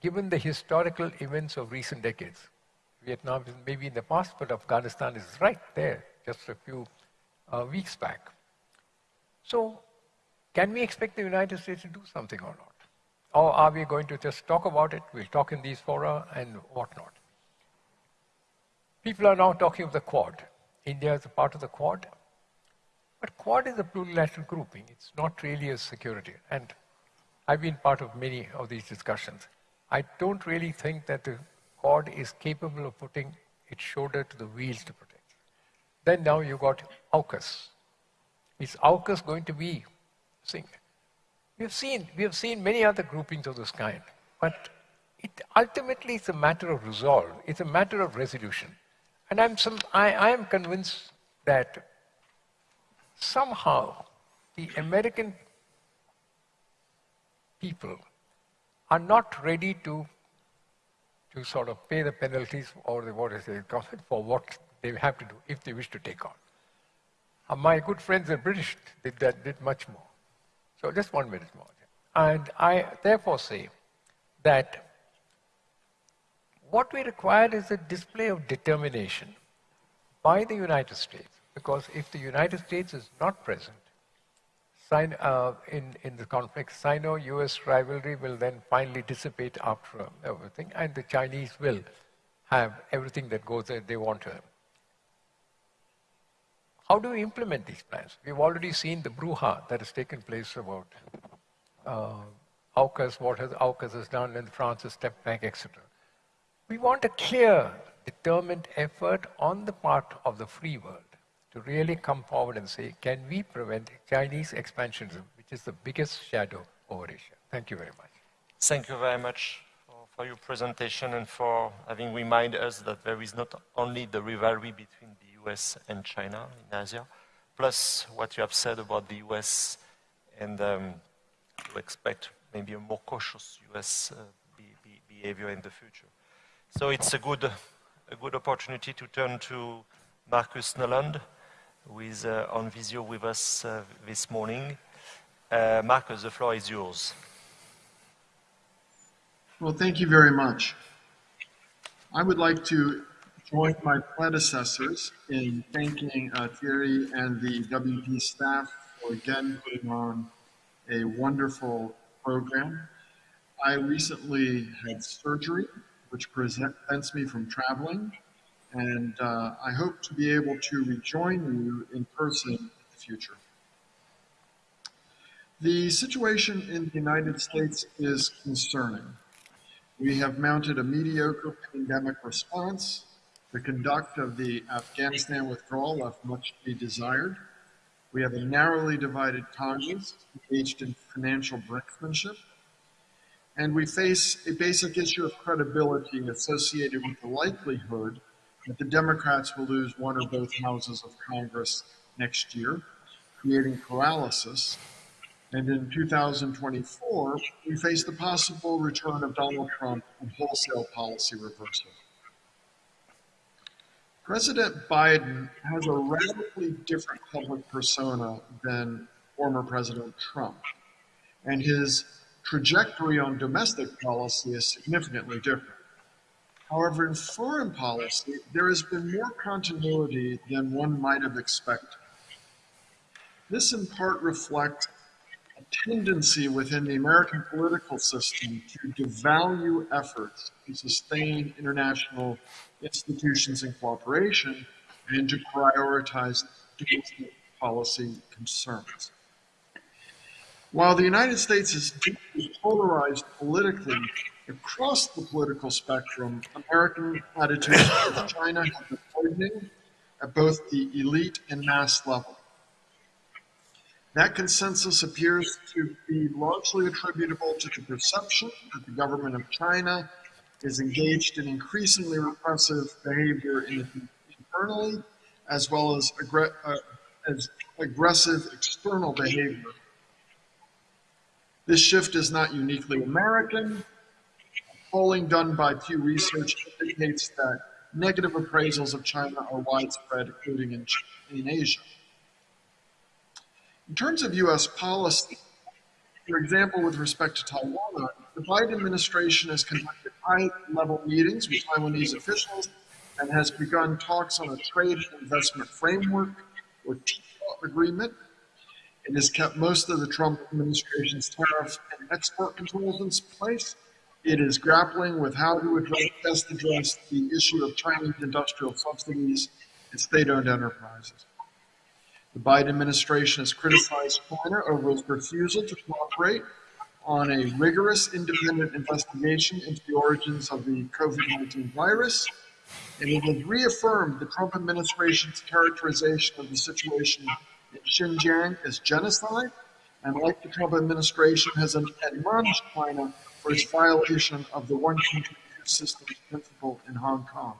given the historical events of recent decades, Vietnam is maybe in the past, but Afghanistan is right there, just a few uh, weeks back. So, can we expect the United States to do something or not? Or are we going to just talk about it? We'll talk in these fora and whatnot. People are now talking of the Quad. India is a part of the Quad. But Quad is a plurilateral grouping. It's not really a security. And I've been part of many of these discussions. I don't really think that the Quad is capable of putting its shoulder to the wheels to protect. Then now you've got AUKUS. Is AUKUS going to be thing? We have seen we have seen many other groupings of this kind, but it ultimately it's a matter of resolve. It's a matter of resolution. And I'm some, I, I am convinced that somehow the American people are not ready to to sort of pay the penalties or the, what is it, for what they have to do if they wish to take on. Uh, my good friends the British did that, did much more. So just one minute more. And I therefore say that what we require is a display of determination by the United States, because if the United States is not present, uh, in, in the conflict, Sino-US rivalry will then finally dissipate after everything, and the Chinese will have everything that goes there they want to have. How do we implement these plans? We've already seen the bruja that has taken place about uh, AUKUS, what has AUKUS has done, and France has stepped back, etc. We want a clear, determined effort on the part of the free world to really come forward and say, can we prevent Chinese expansionism, which is the biggest shadow over Asia? Thank you very much. Thank you very much for, your presentation and for having reminded us that there is not only the rivalry between the US and China in Asia, plus what you have said about the US and um, to expect maybe a more cautious US uh, be, be behavior in the future. So it's a good, a good opportunity to turn to Marcus Noland who is uh, on Visio with us uh, this morning. Uh, Marcus, the floor is yours. Well, thank you very much. I would like to join my predecessors in thanking uh, Thierry and the WP staff for again putting on a wonderful program. I recently had surgery, which prevents me from traveling and uh, I hope to be able to rejoin you in person in the future. The situation in the United States is concerning. We have mounted a mediocre pandemic response. The conduct of the Afghanistan withdrawal left much to be desired. We have a narrowly divided Congress engaged in financial brinkmanship. And we face a basic issue of credibility associated with the likelihood that the Democrats will lose one or both houses of Congress next year, creating paralysis. And in 2024, we face the possible return of Donald Trump and wholesale policy reversal. President Biden has a radically different public persona than former President Trump, and his trajectory on domestic policy is significantly different. However, in foreign policy, there has been more continuity than one might have expected. This in part reflects a tendency within the American political system to devalue efforts to sustain international institutions and cooperation and to prioritize domestic policy concerns. While the United States is deeply polarized politically across the political spectrum, American attitudes towards China have been hardening at both the elite and mass level. That consensus appears to be largely attributable to the perception that the government of China is engaged in increasingly repressive behavior internally, as well as, uh, as aggressive external behavior this shift is not uniquely American. Polling done by Pew Research indicates that negative appraisals of China are widespread, including in, in Asia. In terms of U.S. policy, for example, with respect to Taiwan, the Biden administration has conducted high-level meetings with Taiwanese officials and has begun talks on a trade and investment framework or TPA agreement it has kept most of the Trump administration's tariff and export controls in place. It is grappling with how to address, best address the issue of Chinese industrial subsidies and state-owned enterprises. The Biden administration has criticized China over its refusal to cooperate on a rigorous independent investigation into the origins of the COVID-19 virus, and it has reaffirmed the Trump administration's characterization of the situation Xinjiang as genocide, and like the Trump administration, has admonished China for its violation of the one country, two systems principle in Hong Kong.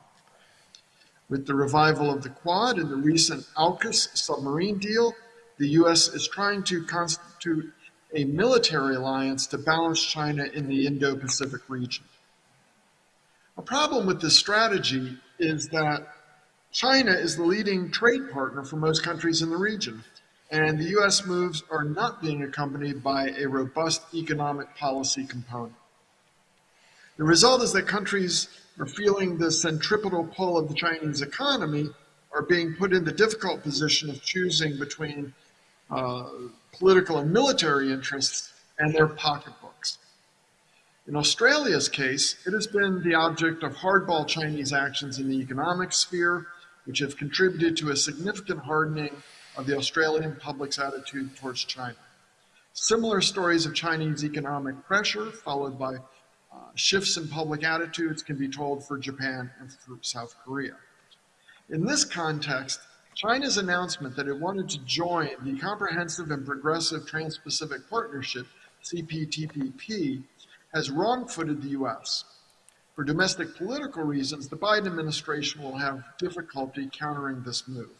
With the revival of the Quad and the recent AUKUS submarine deal, the U.S. is trying to constitute a military alliance to balance China in the Indo-Pacific region. A problem with this strategy is that China is the leading trade partner for most countries in the region, and the U.S. moves are not being accompanied by a robust economic policy component. The result is that countries are feeling the centripetal pull of the Chinese economy are being put in the difficult position of choosing between uh, political and military interests and their pocketbooks. In Australia's case, it has been the object of hardball Chinese actions in the economic sphere which have contributed to a significant hardening of the Australian public's attitude towards China. Similar stories of Chinese economic pressure, followed by uh, shifts in public attitudes, can be told for Japan and for South Korea. In this context, China's announcement that it wanted to join the Comprehensive and Progressive Trans-Pacific Partnership, CPTPP, has wrong-footed the U.S. For domestic political reasons, the Biden administration will have difficulty countering this move.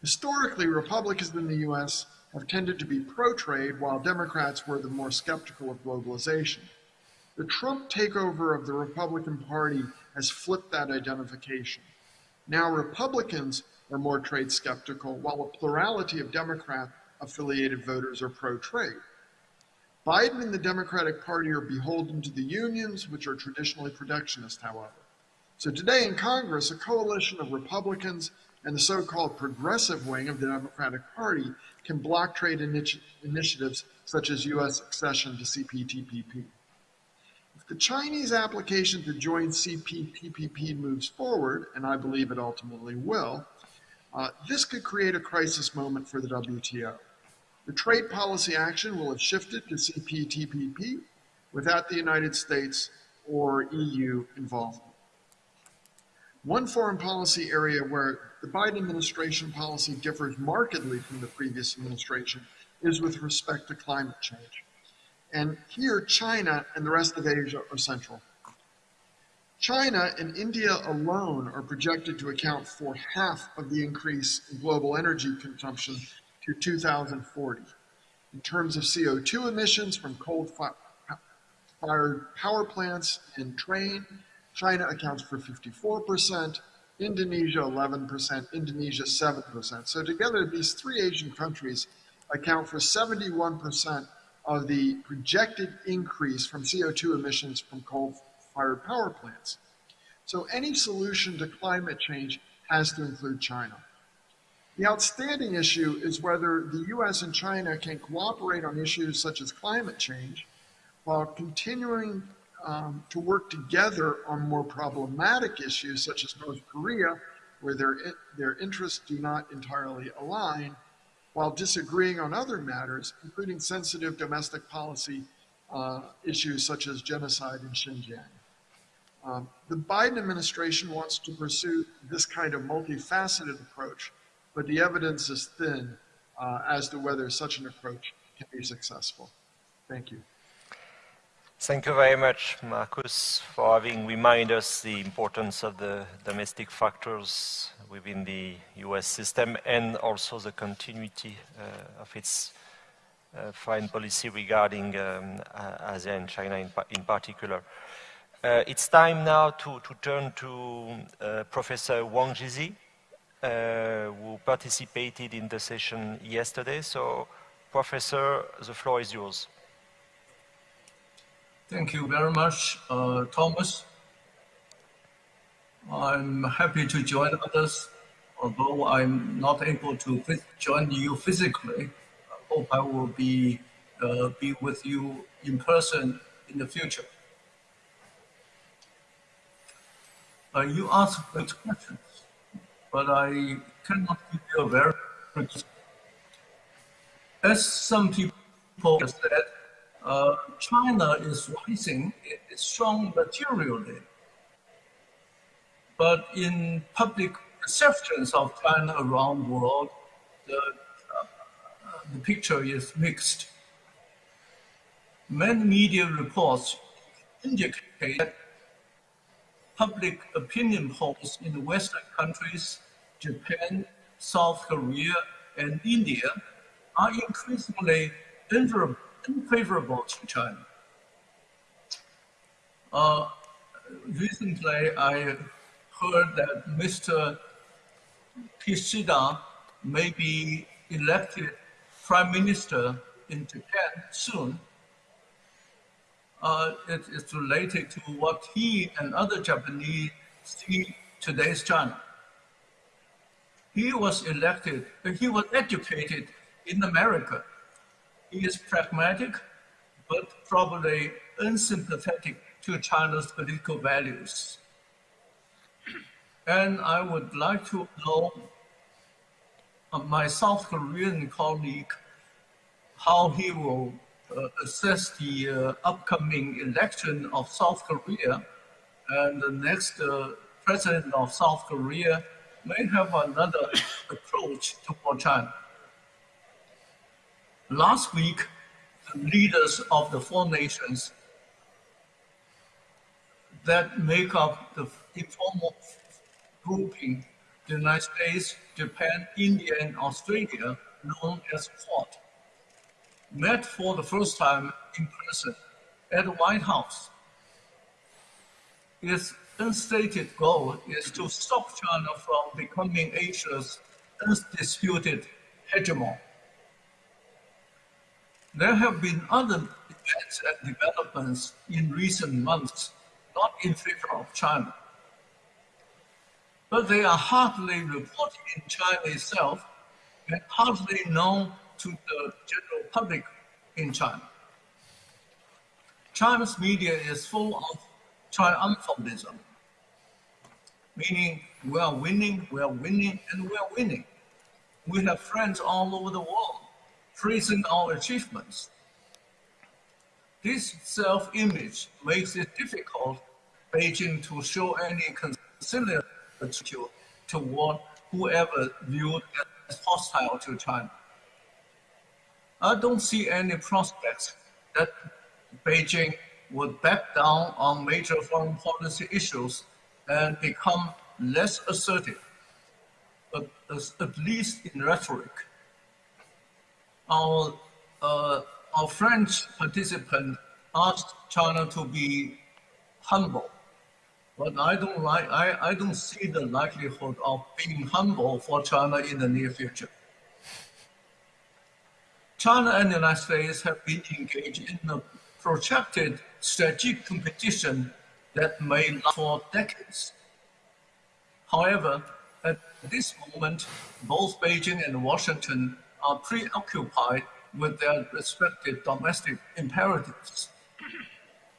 Historically, Republicans in the U.S. have tended to be pro-trade, while Democrats were the more skeptical of globalization. The Trump takeover of the Republican Party has flipped that identification. Now Republicans are more trade skeptical, while a plurality of Democrat-affiliated voters are pro-trade. Biden and the Democratic Party are beholden to the unions, which are traditionally protectionist, however. So today in Congress, a coalition of Republicans and the so-called progressive wing of the Democratic Party can block trade initi initiatives such as U.S. accession to CPTPP. If the Chinese application to join CPTPP moves forward, and I believe it ultimately will, uh, this could create a crisis moment for the WTO. The trade policy action will have shifted to CPTPP without the United States or EU involvement. One foreign policy area where the Biden administration policy differs markedly from the previous administration is with respect to climate change. And here, China and the rest of Asia are central. China and India alone are projected to account for half of the increase in global energy consumption to 2040. In terms of CO2 emissions from coal-fired power plants and train, China accounts for 54%, Indonesia 11%, Indonesia 7%. So together, these three Asian countries account for 71% of the projected increase from CO2 emissions from coal-fired power plants. So any solution to climate change has to include China. The outstanding issue is whether the US and China can cooperate on issues such as climate change while continuing um, to work together on more problematic issues such as North Korea, where their, their interests do not entirely align, while disagreeing on other matters, including sensitive domestic policy uh, issues such as genocide in Xinjiang. Um, the Biden administration wants to pursue this kind of multifaceted approach, but the evidence is thin uh, as to whether such an approach can be successful. Thank you. Thank you very much, Marcus, for having reminded us the importance of the domestic factors within the US system and also the continuity uh, of its uh, foreign policy regarding um, Asia and China in, in particular. Uh, it's time now to, to turn to uh, Professor Wang Jisi, uh, who participated in the session yesterday. So, Professor, the floor is yours. Thank you very much, uh, Thomas. I'm happy to join others, although I'm not able to join you physically. I hope I will be, uh, be with you in person in the future. Uh, you asked great questions, but I cannot give you a very As some people said, uh, China is rising, strong materially. But in public perceptions of China around the world, the, uh, the picture is mixed. Many media reports indicate that public opinion polls in the Western countries, Japan, South Korea, and India are increasingly unfavorable to China. Uh, recently, I heard that Mr. Kishida may be elected prime minister in Japan soon. Uh, it is related to what he and other Japanese see today's China. He was elected, he was educated in America he is pragmatic, but probably unsympathetic to China's political values. And I would like to know uh, my South Korean colleague how he will assess the uh, upcoming election of South Korea and the next uh, president of South Korea may have another approach toward China. Last week, the leaders of the four nations that make up the informal grouping, the United States, Japan, India, and Australia, known as Quad, met for the first time in person at the White House. Its unstated goal is to stop China from becoming Asia's undisputed hegemon. There have been other events and developments in recent months not in favor of China. But they are hardly reported in China itself and hardly known to the general public in China. China's media is full of triumphalism, meaning we are winning, we are winning, and we are winning. We have friends all over the world praising our achievements. This self-image makes it difficult Beijing to show any conciliatory toward whoever viewed as hostile to China. I don't see any prospects that Beijing would back down on major foreign policy issues and become less assertive, at, at least in rhetoric. Our, uh, our French participant asked China to be humble, but I don't like I, I don't see the likelihood of being humble for China in the near future. China and the United States have been engaged in a protracted strategic competition that may last for decades. However, at this moment, both Beijing and Washington are preoccupied with their respective domestic imperatives.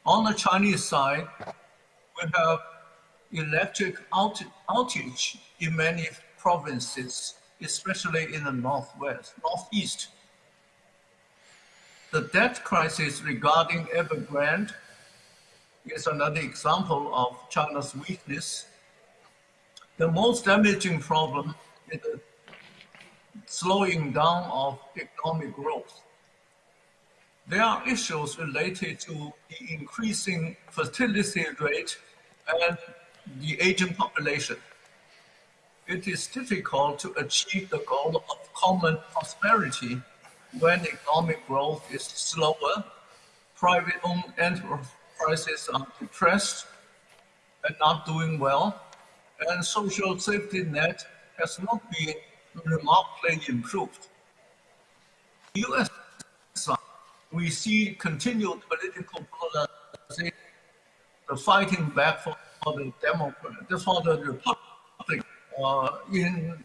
On the Chinese side, we have electric outage in many provinces, especially in the northwest, northeast, the debt crisis regarding Evergrande is another example of China's weakness. The most damaging problem is the slowing down of economic growth. There are issues related to the increasing fertility rate and the aging population. It is difficult to achieve the goal of common prosperity when economic growth is slower, private-owned enterprises are depressed and not doing well, and social safety net has not been remarkably improved. U.S. we see continued political polarization, the fighting back for, the Democrat, for the Republic uh, in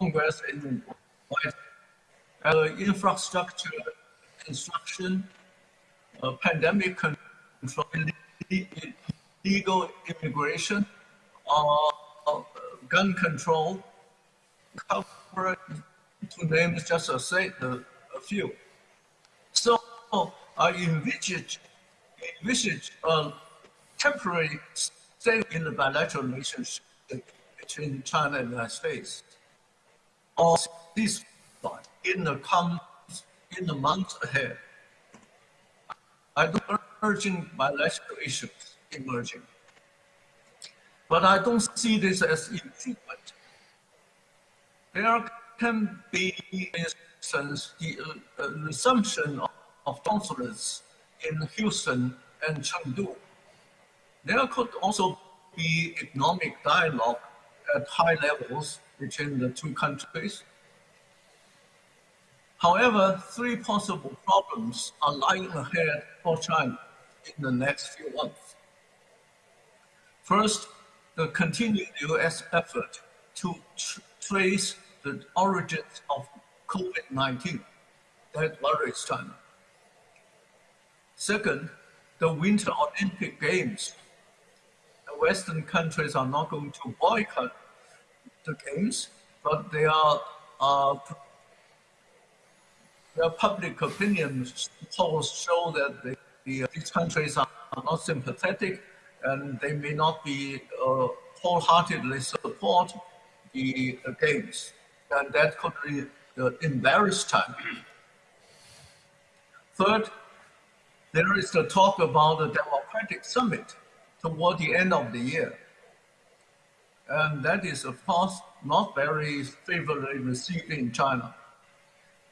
Congress in White infrastructure construction, uh, pandemic control, legal immigration, uh, gun control, to name just a, say, a, few. So I envisage, envisage a temporary stay in the bilateral relationship between China and the United States. Or this in the come in the months ahead. I don't urging bilateral issues emerging. But I don't see this as infrequent. There can be, for instance, the uh, uh, resumption of, of consulates in Houston and Chengdu. There could also be economic dialogue at high levels between the two countries However, three possible problems are lying ahead for China in the next few months. First, the continued US effort to tr trace the origins of COVID-19 that worries China. Second, the Winter Olympic Games. The Western countries are not going to boycott the Games, but they are uh, the public opinion polls show that the, the, these countries are, not sympathetic and they may not be uh, wholeheartedly support the uh, games. And that could be, uh, embarrass. Third, there is the talk about a democratic summit toward the end of the year. And that is, of course, not very favorably received in China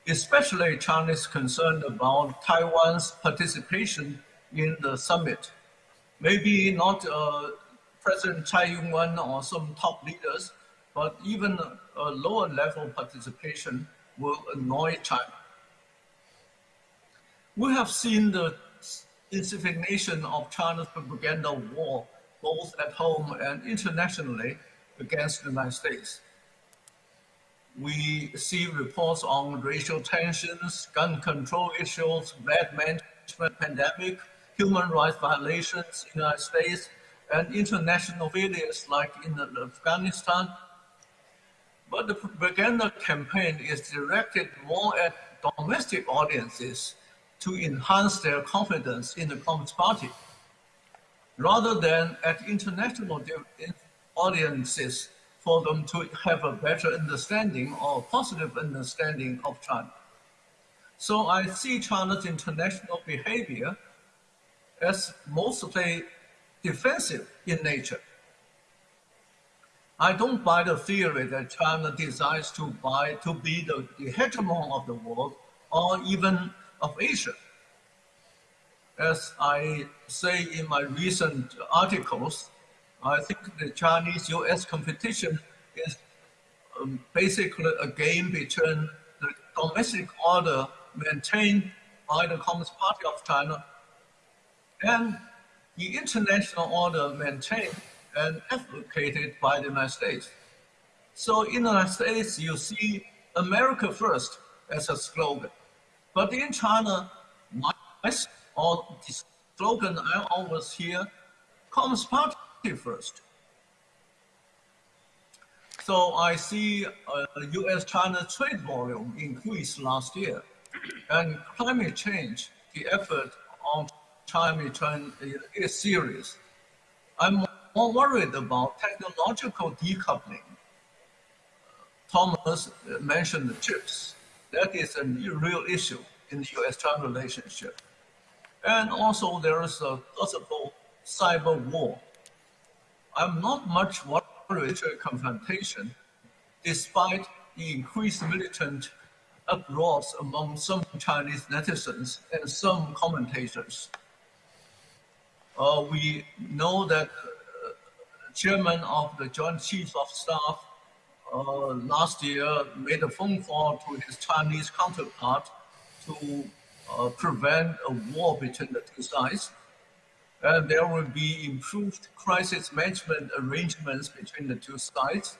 especially China is concerned about Taiwan's participation in the summit. Maybe not uh, President Tsai Ing-wen or some top leaders, but even a lower level participation will annoy China. We have seen the intensification of China's propaganda war, both at home and internationally, against the United States we see reports on racial tensions, gun control issues, bad management pandemic, human rights violations in the United States, and international failures like in Afghanistan. But the propaganda campaign is directed more at domestic audiences to enhance their confidence in the Communist Party, rather than at international audiences for them to have a better understanding or positive understanding of China. So I see China's international behavior as mostly defensive in nature. I don't buy the theory that China desires to buy to be the, the hegemon of the world or even of Asia. As I say in my recent articles, I think the Chinese-US competition is um, basically a game between the domestic order maintained by the Communist Party of China and the international order maintained and advocated by the United States. So in the United States, you see America first as a slogan. But in China, my, or the slogan I always hear, Communist Party first. So I see uh, U.S.-China trade volume increase last year, and climate change, the effort on climate change is serious. I'm more worried about technological decoupling. Thomas mentioned the chips. That is a real issue in the U.S.-China relationship. And also there is a possible cyber war I'm not much worried about confrontation, despite the increased militant uproars among some Chinese netizens and some commentators. Uh, we know that uh, chairman of the Joint Chiefs of Staff uh, last year made a phone call to his Chinese counterpart to uh, prevent a war between the two sides and there will be improved crisis management arrangements between the two sides.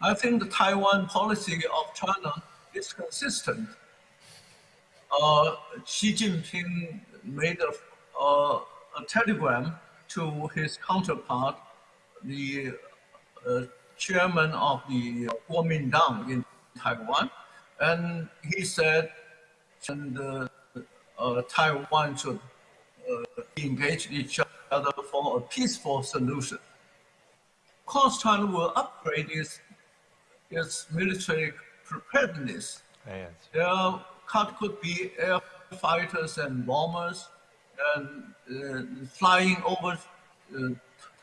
I think the Taiwan policy of China is consistent. Uh, Xi Jinping made a, uh, a, telegram to his counterpart, the uh, chairman of the Kuomintang in Taiwan, and he said and, uh, uh, Taiwan should uh, engage each other for a peaceful solution. Of course, China will upgrade its, its military preparedness. Yes. There could be air fighters and bombers and uh, flying over uh,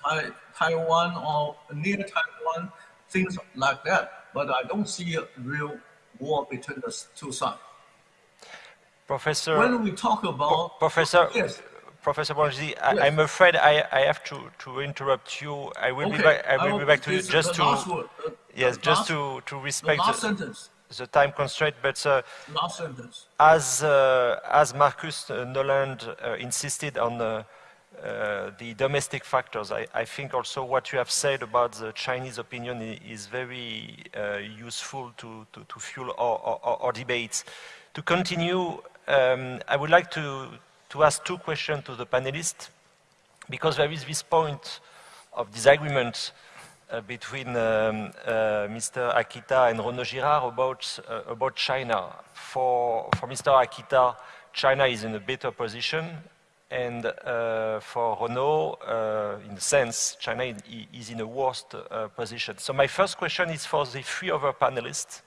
tai Taiwan or near Taiwan, things like that. But I don't see a real war between the two sides. Professor, when we talk about Professor, yes. Professor Bonji, I, yes. I'm afraid I, I have to, to interrupt you. I will okay. be back. I will, I will be back to you just to uh, yes, just to to respect the, the, the, time constraint. But uh, as uh, as Marcus Noland uh, insisted on uh, uh, the domestic factors, I, I, think also what you have said about the Chinese opinion is very useful to, to, to fuel our, our, our, debates. To continue, um, I would like to to ask two questions to the panelists, because there is this point of disagreement uh, between um, uh, Mr. Akita and Renaud Girard about, uh, about China. For, for Mr. Akita, China is in a better position, and uh, for Renaud, uh, in a sense, China is in a worse uh, position. So my first question is for the three other panelists.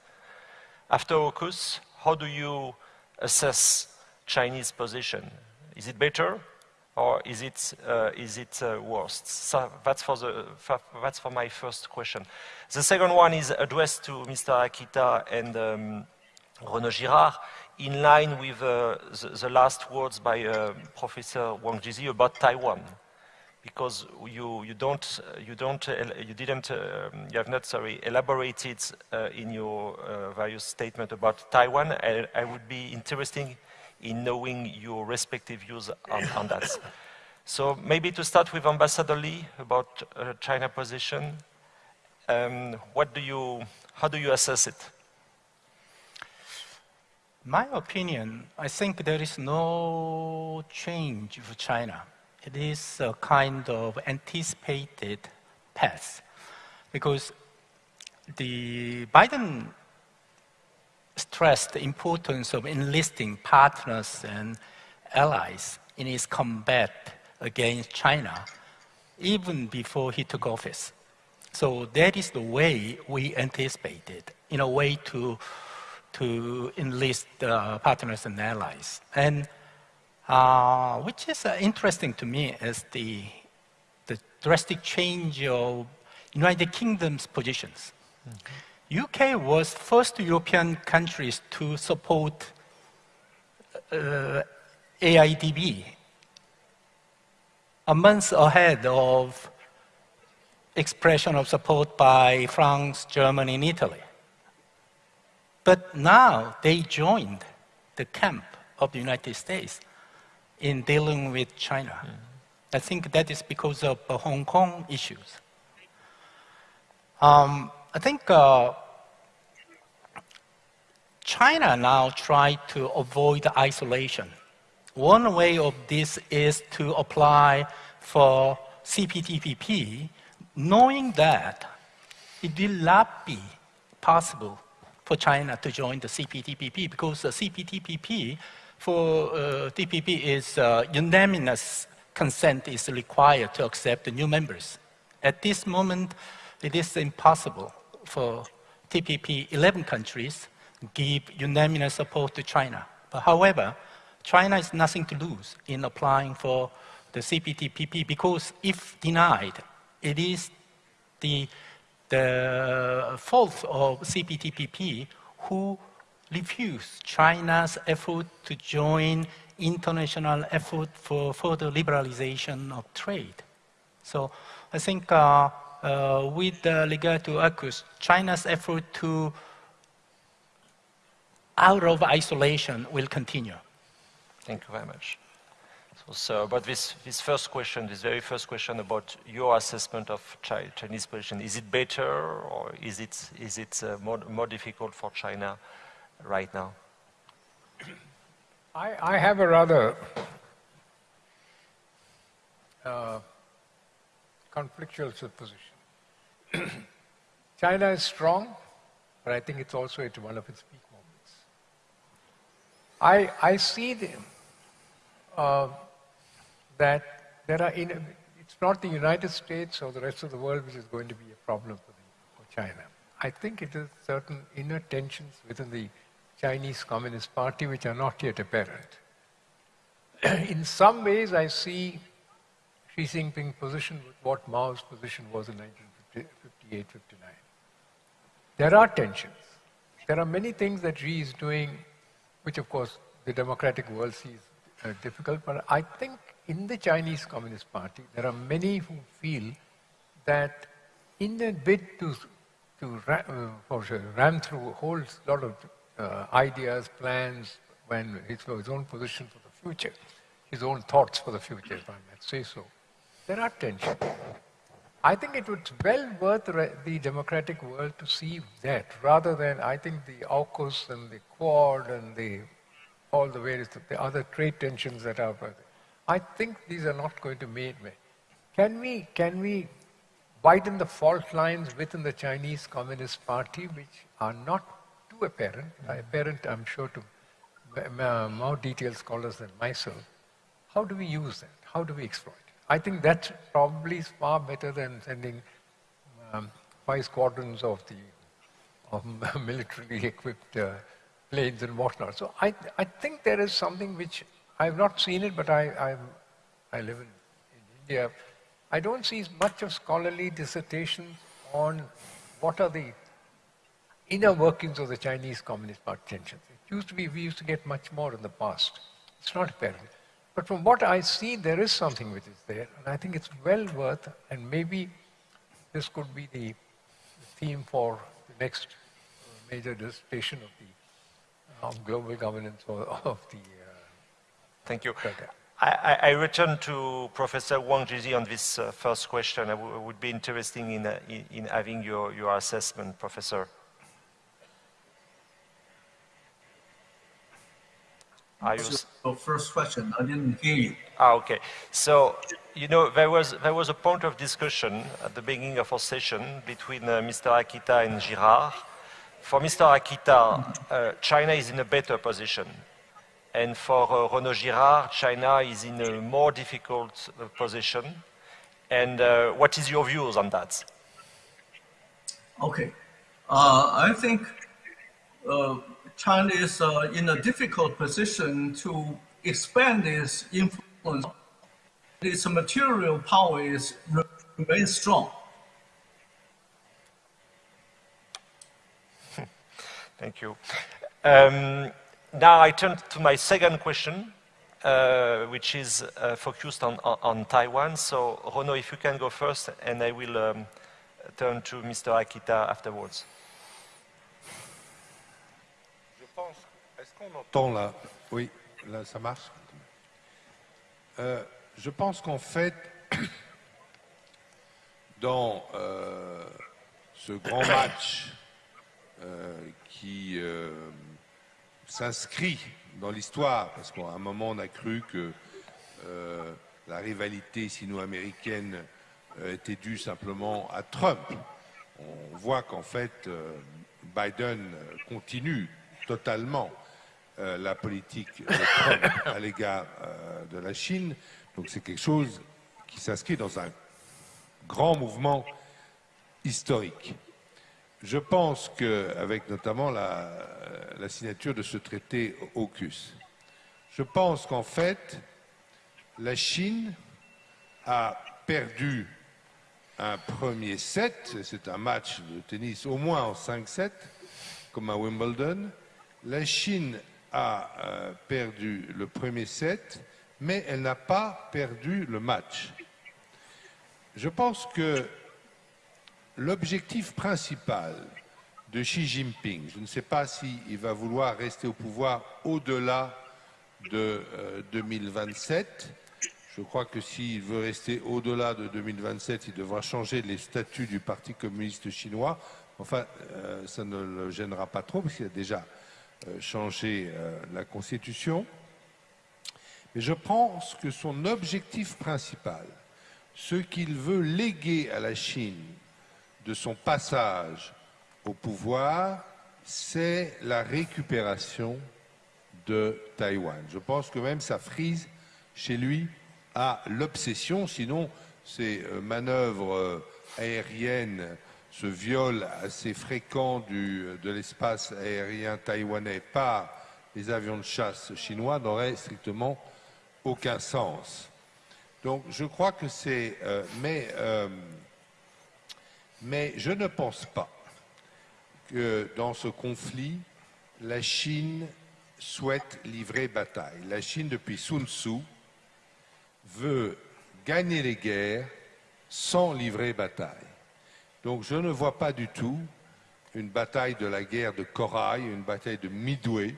After AUKUS, how do you assess Chinese position? Is it better or is it, uh, is it uh, worse? So that's for, the, that's for my first question. The second one is addressed to Mr. Akita and um, Renaud Girard in line with uh, the, the, last words by uh, Professor Wang Jisi about Taiwan. Because you, you don't, you don't, uh, you didn't, um, you have not, sorry, elaborated uh, in your various statement about Taiwan. I, I would be interesting in knowing your respective views on, on that. So maybe to start with Ambassador Li about uh, China position, um, what do you, how do you assess it? My opinion, I think there is no change for China. It is a kind of anticipated path because the Biden stressed the importance of enlisting partners and allies in his combat against China even before he took office. So that is the way we anticipated, in a way to, to enlist uh, partners and allies. And uh, which is uh, interesting to me is the, the drastic change of United Kingdom's positions. Mm -hmm. UK was first European countries to support uh, AIIB a month ahead of expression of support by France, Germany, and Italy. But now they joined the camp of the United States in dealing with China. I think that is because of the Hong Kong issues. Um, I think uh, China now try to avoid isolation. One way of this is to apply for CPTPP knowing that it will not be possible for China to join the CPTPP because the CPTPP for uh, TPP is uh, unanimous consent is required to accept the new members. At this moment, it is impossible for TPP 11 countries give unanimous support to China. But however, China has nothing to lose in applying for the CPTPP because if denied, it is the, the fault of CPTPP who refused China's effort to join international effort for further liberalization of trade. So I think uh, with uh, regard to AUKUS, China's effort to out of isolation will continue. Thank you very much. So, so about this, this first question, this very first question about your assessment of Chinese position, is it better or is it, is it uh, more, more difficult for China right now? I, I have a rather uh, conflictual position. China is strong, but I think it's also at one of its peak moments. I, I see the, uh, that there are, in, it's not the United States or the rest of the world which is going to be a problem for, the, for China. I think it is certain inner tensions within the Chinese Communist Party which are not yet apparent. in some ways, I see Xi Jinping position with what Mao's position was in 1958 59. There are tensions. There are many things that Xi is doing, which, of course, the democratic world sees uh, difficult, but I think in the Chinese Communist Party, there are many who feel that in a bid to, to uh, for ram through a whole lot of uh, ideas, plans, when his, his own position for the future, his own thoughts for the future, if I might say so, there are tensions. I think it would well worth the democratic world to see that rather than I think the AUKUS and the Quad and the all the various the other trade tensions that are I think these are not going to make me. Can we, can we widen the fault lines within the Chinese Communist Party, which are not too apparent, mm-hmm. apparent, I'm sure, to more detailed scholars than myself. How do we use that? How do we exploit it? I think that's probably far better than sending um, five squadrons of the of militarily equipped uh, planes and whatnot. So I, I think there is something which I've not seen it, but I, I, I live in, in India. I don't see much of scholarly dissertations on what are the inner workings of the Chinese Communist Party tensions. It used to be, we used to get much more in the past. It's not apparent. But from what I see, there is something which is there, and I think it's well worth, and maybe this could be the theme for the next major dissertation of the of global governance or of the Thank you. I, I, return to Professor Wang Jisi on this uh, first question. I would be interested in, uh, in, in, having your, your assessment, Professor. Are you... Your first question, I didn't hear you. Ah, okay. So, you know, there was, there was a point of discussion at the beginning of our session between uh, Mr. Akita and Girard for Mr. Akita, uh, China is in a better position. And for uh, Renaud Girard, China is in a more difficult uh, position. And uh, what is your views on that? Okay. Uh, I think uh, China is uh, in a difficult position to expand its influence. Its material power is remains strong. Thank you. Um, now I turn to my second question, uh, which is uh, focused on, on, on, Taiwan. So, Renaud, if you can go first, and I will um, turn to Mr. Akita afterwards. Là Oui, là ça marche. Euh, je pense qu'en fait, dans euh, ce grand match euh, qui s'inscrit dans l'histoire, parce qu'à un moment on a cru que la rivalité sino-américaine était due simplement à Trump. On voit qu'en fait Biden continue totalement la politique à l'égard de la Chine. Donc c'est quelque chose qui s'inscrit dans un grand mouvement historique. Je pense qu'avec notamment la, la, signature de ce traité AUKUS, je pense qu'en fait, la Chine a perdu un premier set, c'est un match de tennis au moins en 5-7, comme à Wimbledon. La Chine a euh, perdu le premier set, mais elle n'a pas perdu le match. Je pense que l'objectif principal de Xi Jinping, je ne sais pas s'il va vouloir rester au pouvoir au-delà de 2027. Euh, je crois que s'il veut rester au-delà de 2027, il devra changer les statuts du Parti communiste chinois. Enfin, euh, ça ne le gênera pas trop, parce qu'il a déjà euh, changé la Constitution. Mais je pense que son objectif principal, ce qu'il veut léguer à la Chine de son passage au pouvoir, c'est la récupération de Taïwan. Je pense que même ça frise chez lui à l'obsession, sinon ces euh, manœuvres euh, aériennes, ce viol assez fréquent de l'espace aérien taïwanais par les avions de chasse chinois n'auraient strictement aucun sens. Donc je crois que c'est... Euh, mais mais je ne pense pas que dans ce conflit, la Chine souhaite livrer bataille. La Chine, depuis Sun Tzu, veut gagner les guerres sans livrer bataille. Donc je ne vois pas du tout une bataille de la guerre de Corail, une bataille de Midway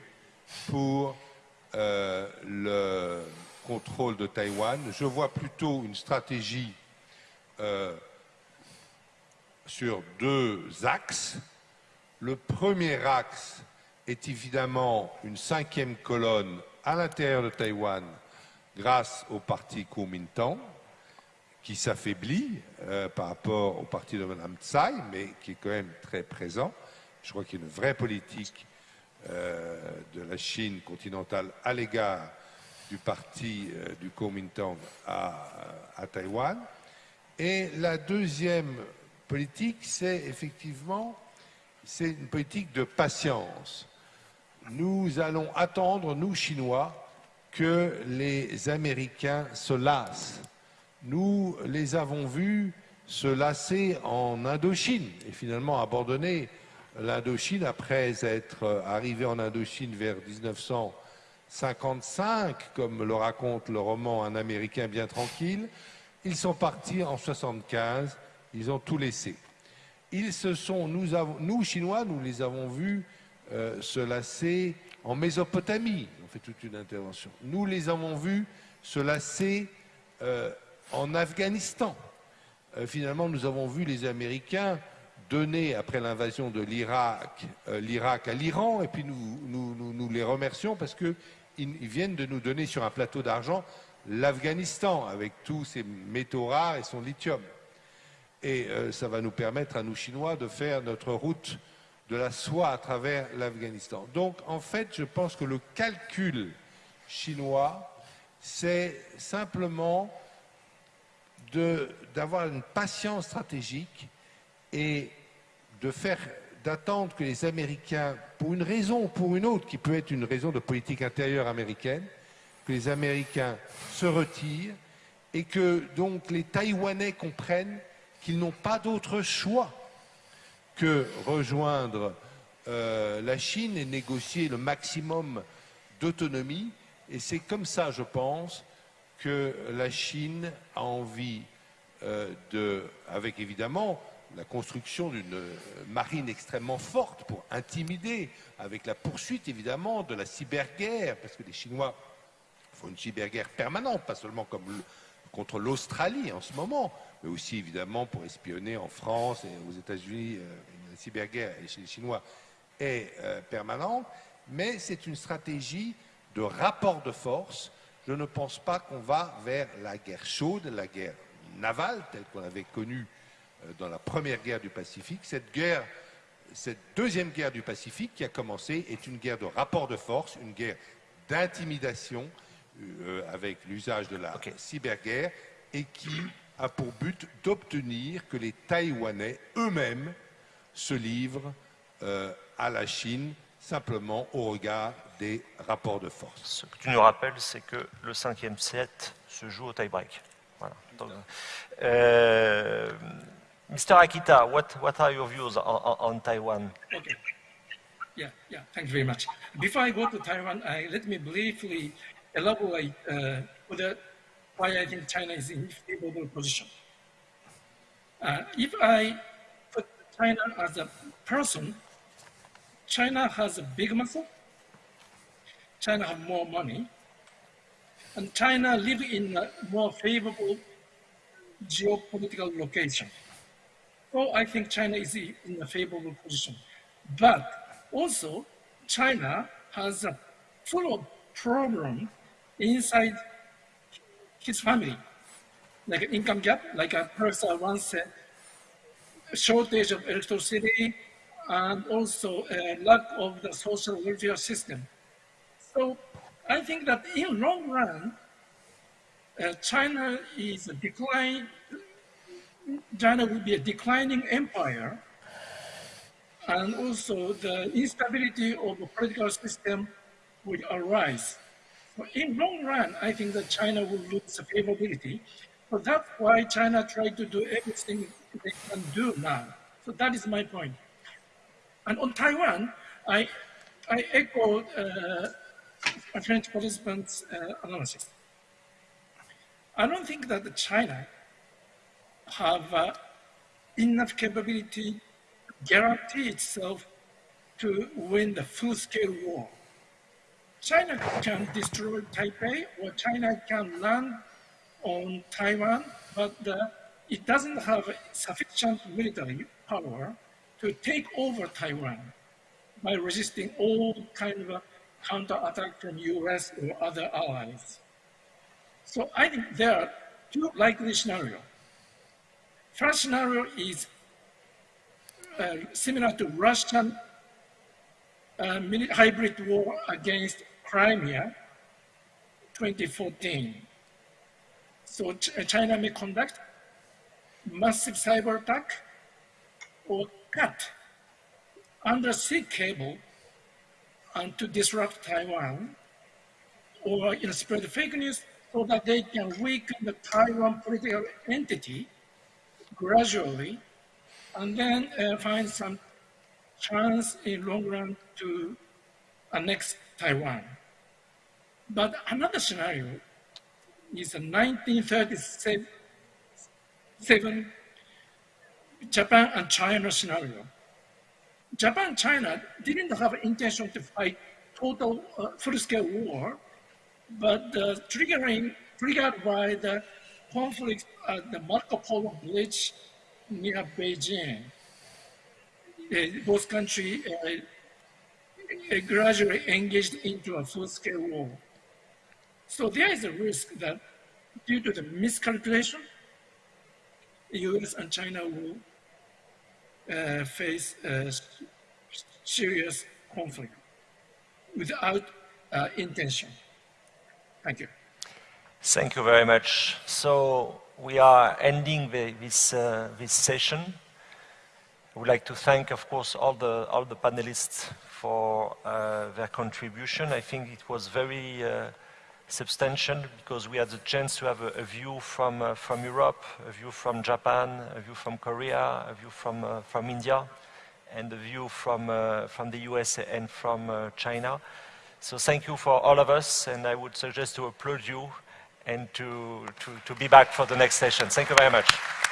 pour euh, le contrôle de Taïwan. Je vois plutôt une stratégie euh, sur deux axes. Le premier axe est évidemment une cinquième colonne à l'intérieur de Taïwan grâce au parti Kuomintang, qui s'affaiblit euh, par rapport au parti de Mme Tsai, mais qui est quand même très présent. Je crois qu'il y a une vraie politique euh, de la Chine continentale à l'égard du parti euh, du Kuomintang à, à Taïwan. Et la deuxième politique, c'est effectivement c'est une politique de patience. Nous allons attendre, nous Chinois, que les Américains se lassent. Nous les avons vus se lasser en Indochine et finalement abandonner l'Indochine après être arrivés en Indochine vers 1955, comme le raconte le roman Un Américain bien tranquille. Ils sont partis en 1975 ils ont tout laissé. Ils se sont, nous Chinois, nous les avons vus euh, se lasser en Mésopotamie. On fait toute une intervention. Nous les avons vus se lasser euh, en Afghanistan. Euh, finalement, nous avons vu les Américains donner, après l'invasion de l'Irak, l'Irak à l'Iran, et puis nous, les remercions parce qu'ils ils viennent de nous donner sur un plateau d'argent l'Afghanistan, avec tous ses métaux rares et son lithium et euh, ça va nous permettre à nous Chinois de faire notre route de la soie à travers l'Afghanistan. Donc en fait, je pense que le calcul chinois, c'est simplement d'avoir une patience stratégique et de faire d'attendre que les Américains, pour une raison ou pour une autre, qui peut être une raison de politique intérieure américaine, que les Américains se retirent et que donc les Taïwanais comprennent qu'ils n'ont pas d'autre choix que rejoindre euh, la Chine et négocier le maximum d'autonomie. Et c'est comme ça, je pense, que la Chine a envie euh, de, avec évidemment la construction d'une marine extrêmement forte pour intimider, avec la poursuite évidemment de la cyberguerre, parce que les Chinois font une cyberguerre permanente, pas seulement comme contre l'Australie en ce moment, mais aussi évidemment pour espionner en France et aux États-Unis. Euh, la cyberguerre chez les Chinois est euh, permanente, mais c'est une stratégie de rapport de force. Je ne pense pas qu'on va vers la guerre chaude, la guerre navale, telle qu'on avait connue euh, dans la première guerre du Pacifique. Cette guerre, cette deuxième guerre du Pacifique qui a commencé est une guerre de rapport de force, une guerre d'intimidation euh, avec l'usage de la cyberguerre et qui a pour but d'obtenir que les Taïwanais eux-mêmes se livrent euh, à la Chine simplement au regard des rapports de force. Ce que tu nous rappelles, c'est que le cinquième set se joue au tie-break. Voilà. Euh, Mr. Akita, what, what are your views on, on, Taiwan? Okay. Yeah, yeah, thank you very much. Before I go to Taiwan, I, let me briefly elaborate uh, whether, why I think China is in a favorable position. Uh, if I put China as a person, China has a big muscle, China have more money, and China live in a more favorable geopolitical location. So I think China is in a favorable position. But also, China has a full of problem inside his family, like an income gap, like a person once said, shortage of electricity, and also a lack of the social welfare system. So I think that in long run, uh, China is a decline, China will be a declining empire, and also the instability of the political system will arise. So in long run, I think that China will lose favorability. So that's why China tried to do everything they can do now. So that is my point. And on Taiwan, I, I echo uh, a French participant's uh, analysis. I don't think that China have uh, enough capability to guarantee itself to win the full-scale war. China can destroy Taipei or China can land on Taiwan, but uh, it doesn't have sufficient military power to take over Taiwan by resisting all kind of counterattack from US or other allies. So I think there are two likely scenarios. First scenario is uh, similar to Russian uh, hybrid war against Crimea 2014. So China may conduct massive cyber attack or cut undersea cable and to disrupt Taiwan or you know, spread fake news so that they can weaken the Taiwan political entity gradually and then uh, find some chance in long run to annex Taiwan. But another scenario is a 1937 Japan and China scenario. Japan and China didn't have intention to fight total uh, full-scale war, but uh, triggering, triggered by the conflict at the Marco Polo Bridge near Beijing. Uh, both countries uh, gradually engaged into a full-scale war. So there is a risk that due to the miscalculation, the US and China will face uh, serious conflict without uh, intention. Thank you. Thank you very much. So we are ending the, this, uh, this session. I would like to thank, of course, all the, all the panelists for uh, their contribution. I think it was very uh, substantial because we had the chance to have a, a view from, uh, from Europe, a view from Japan, a view from Korea, a view from, uh, from India, and a view from, uh, from the US and from uh, China. So thank you for all of us, and I would suggest to applaud you and to, to, to be back for the next session. Thank you very much.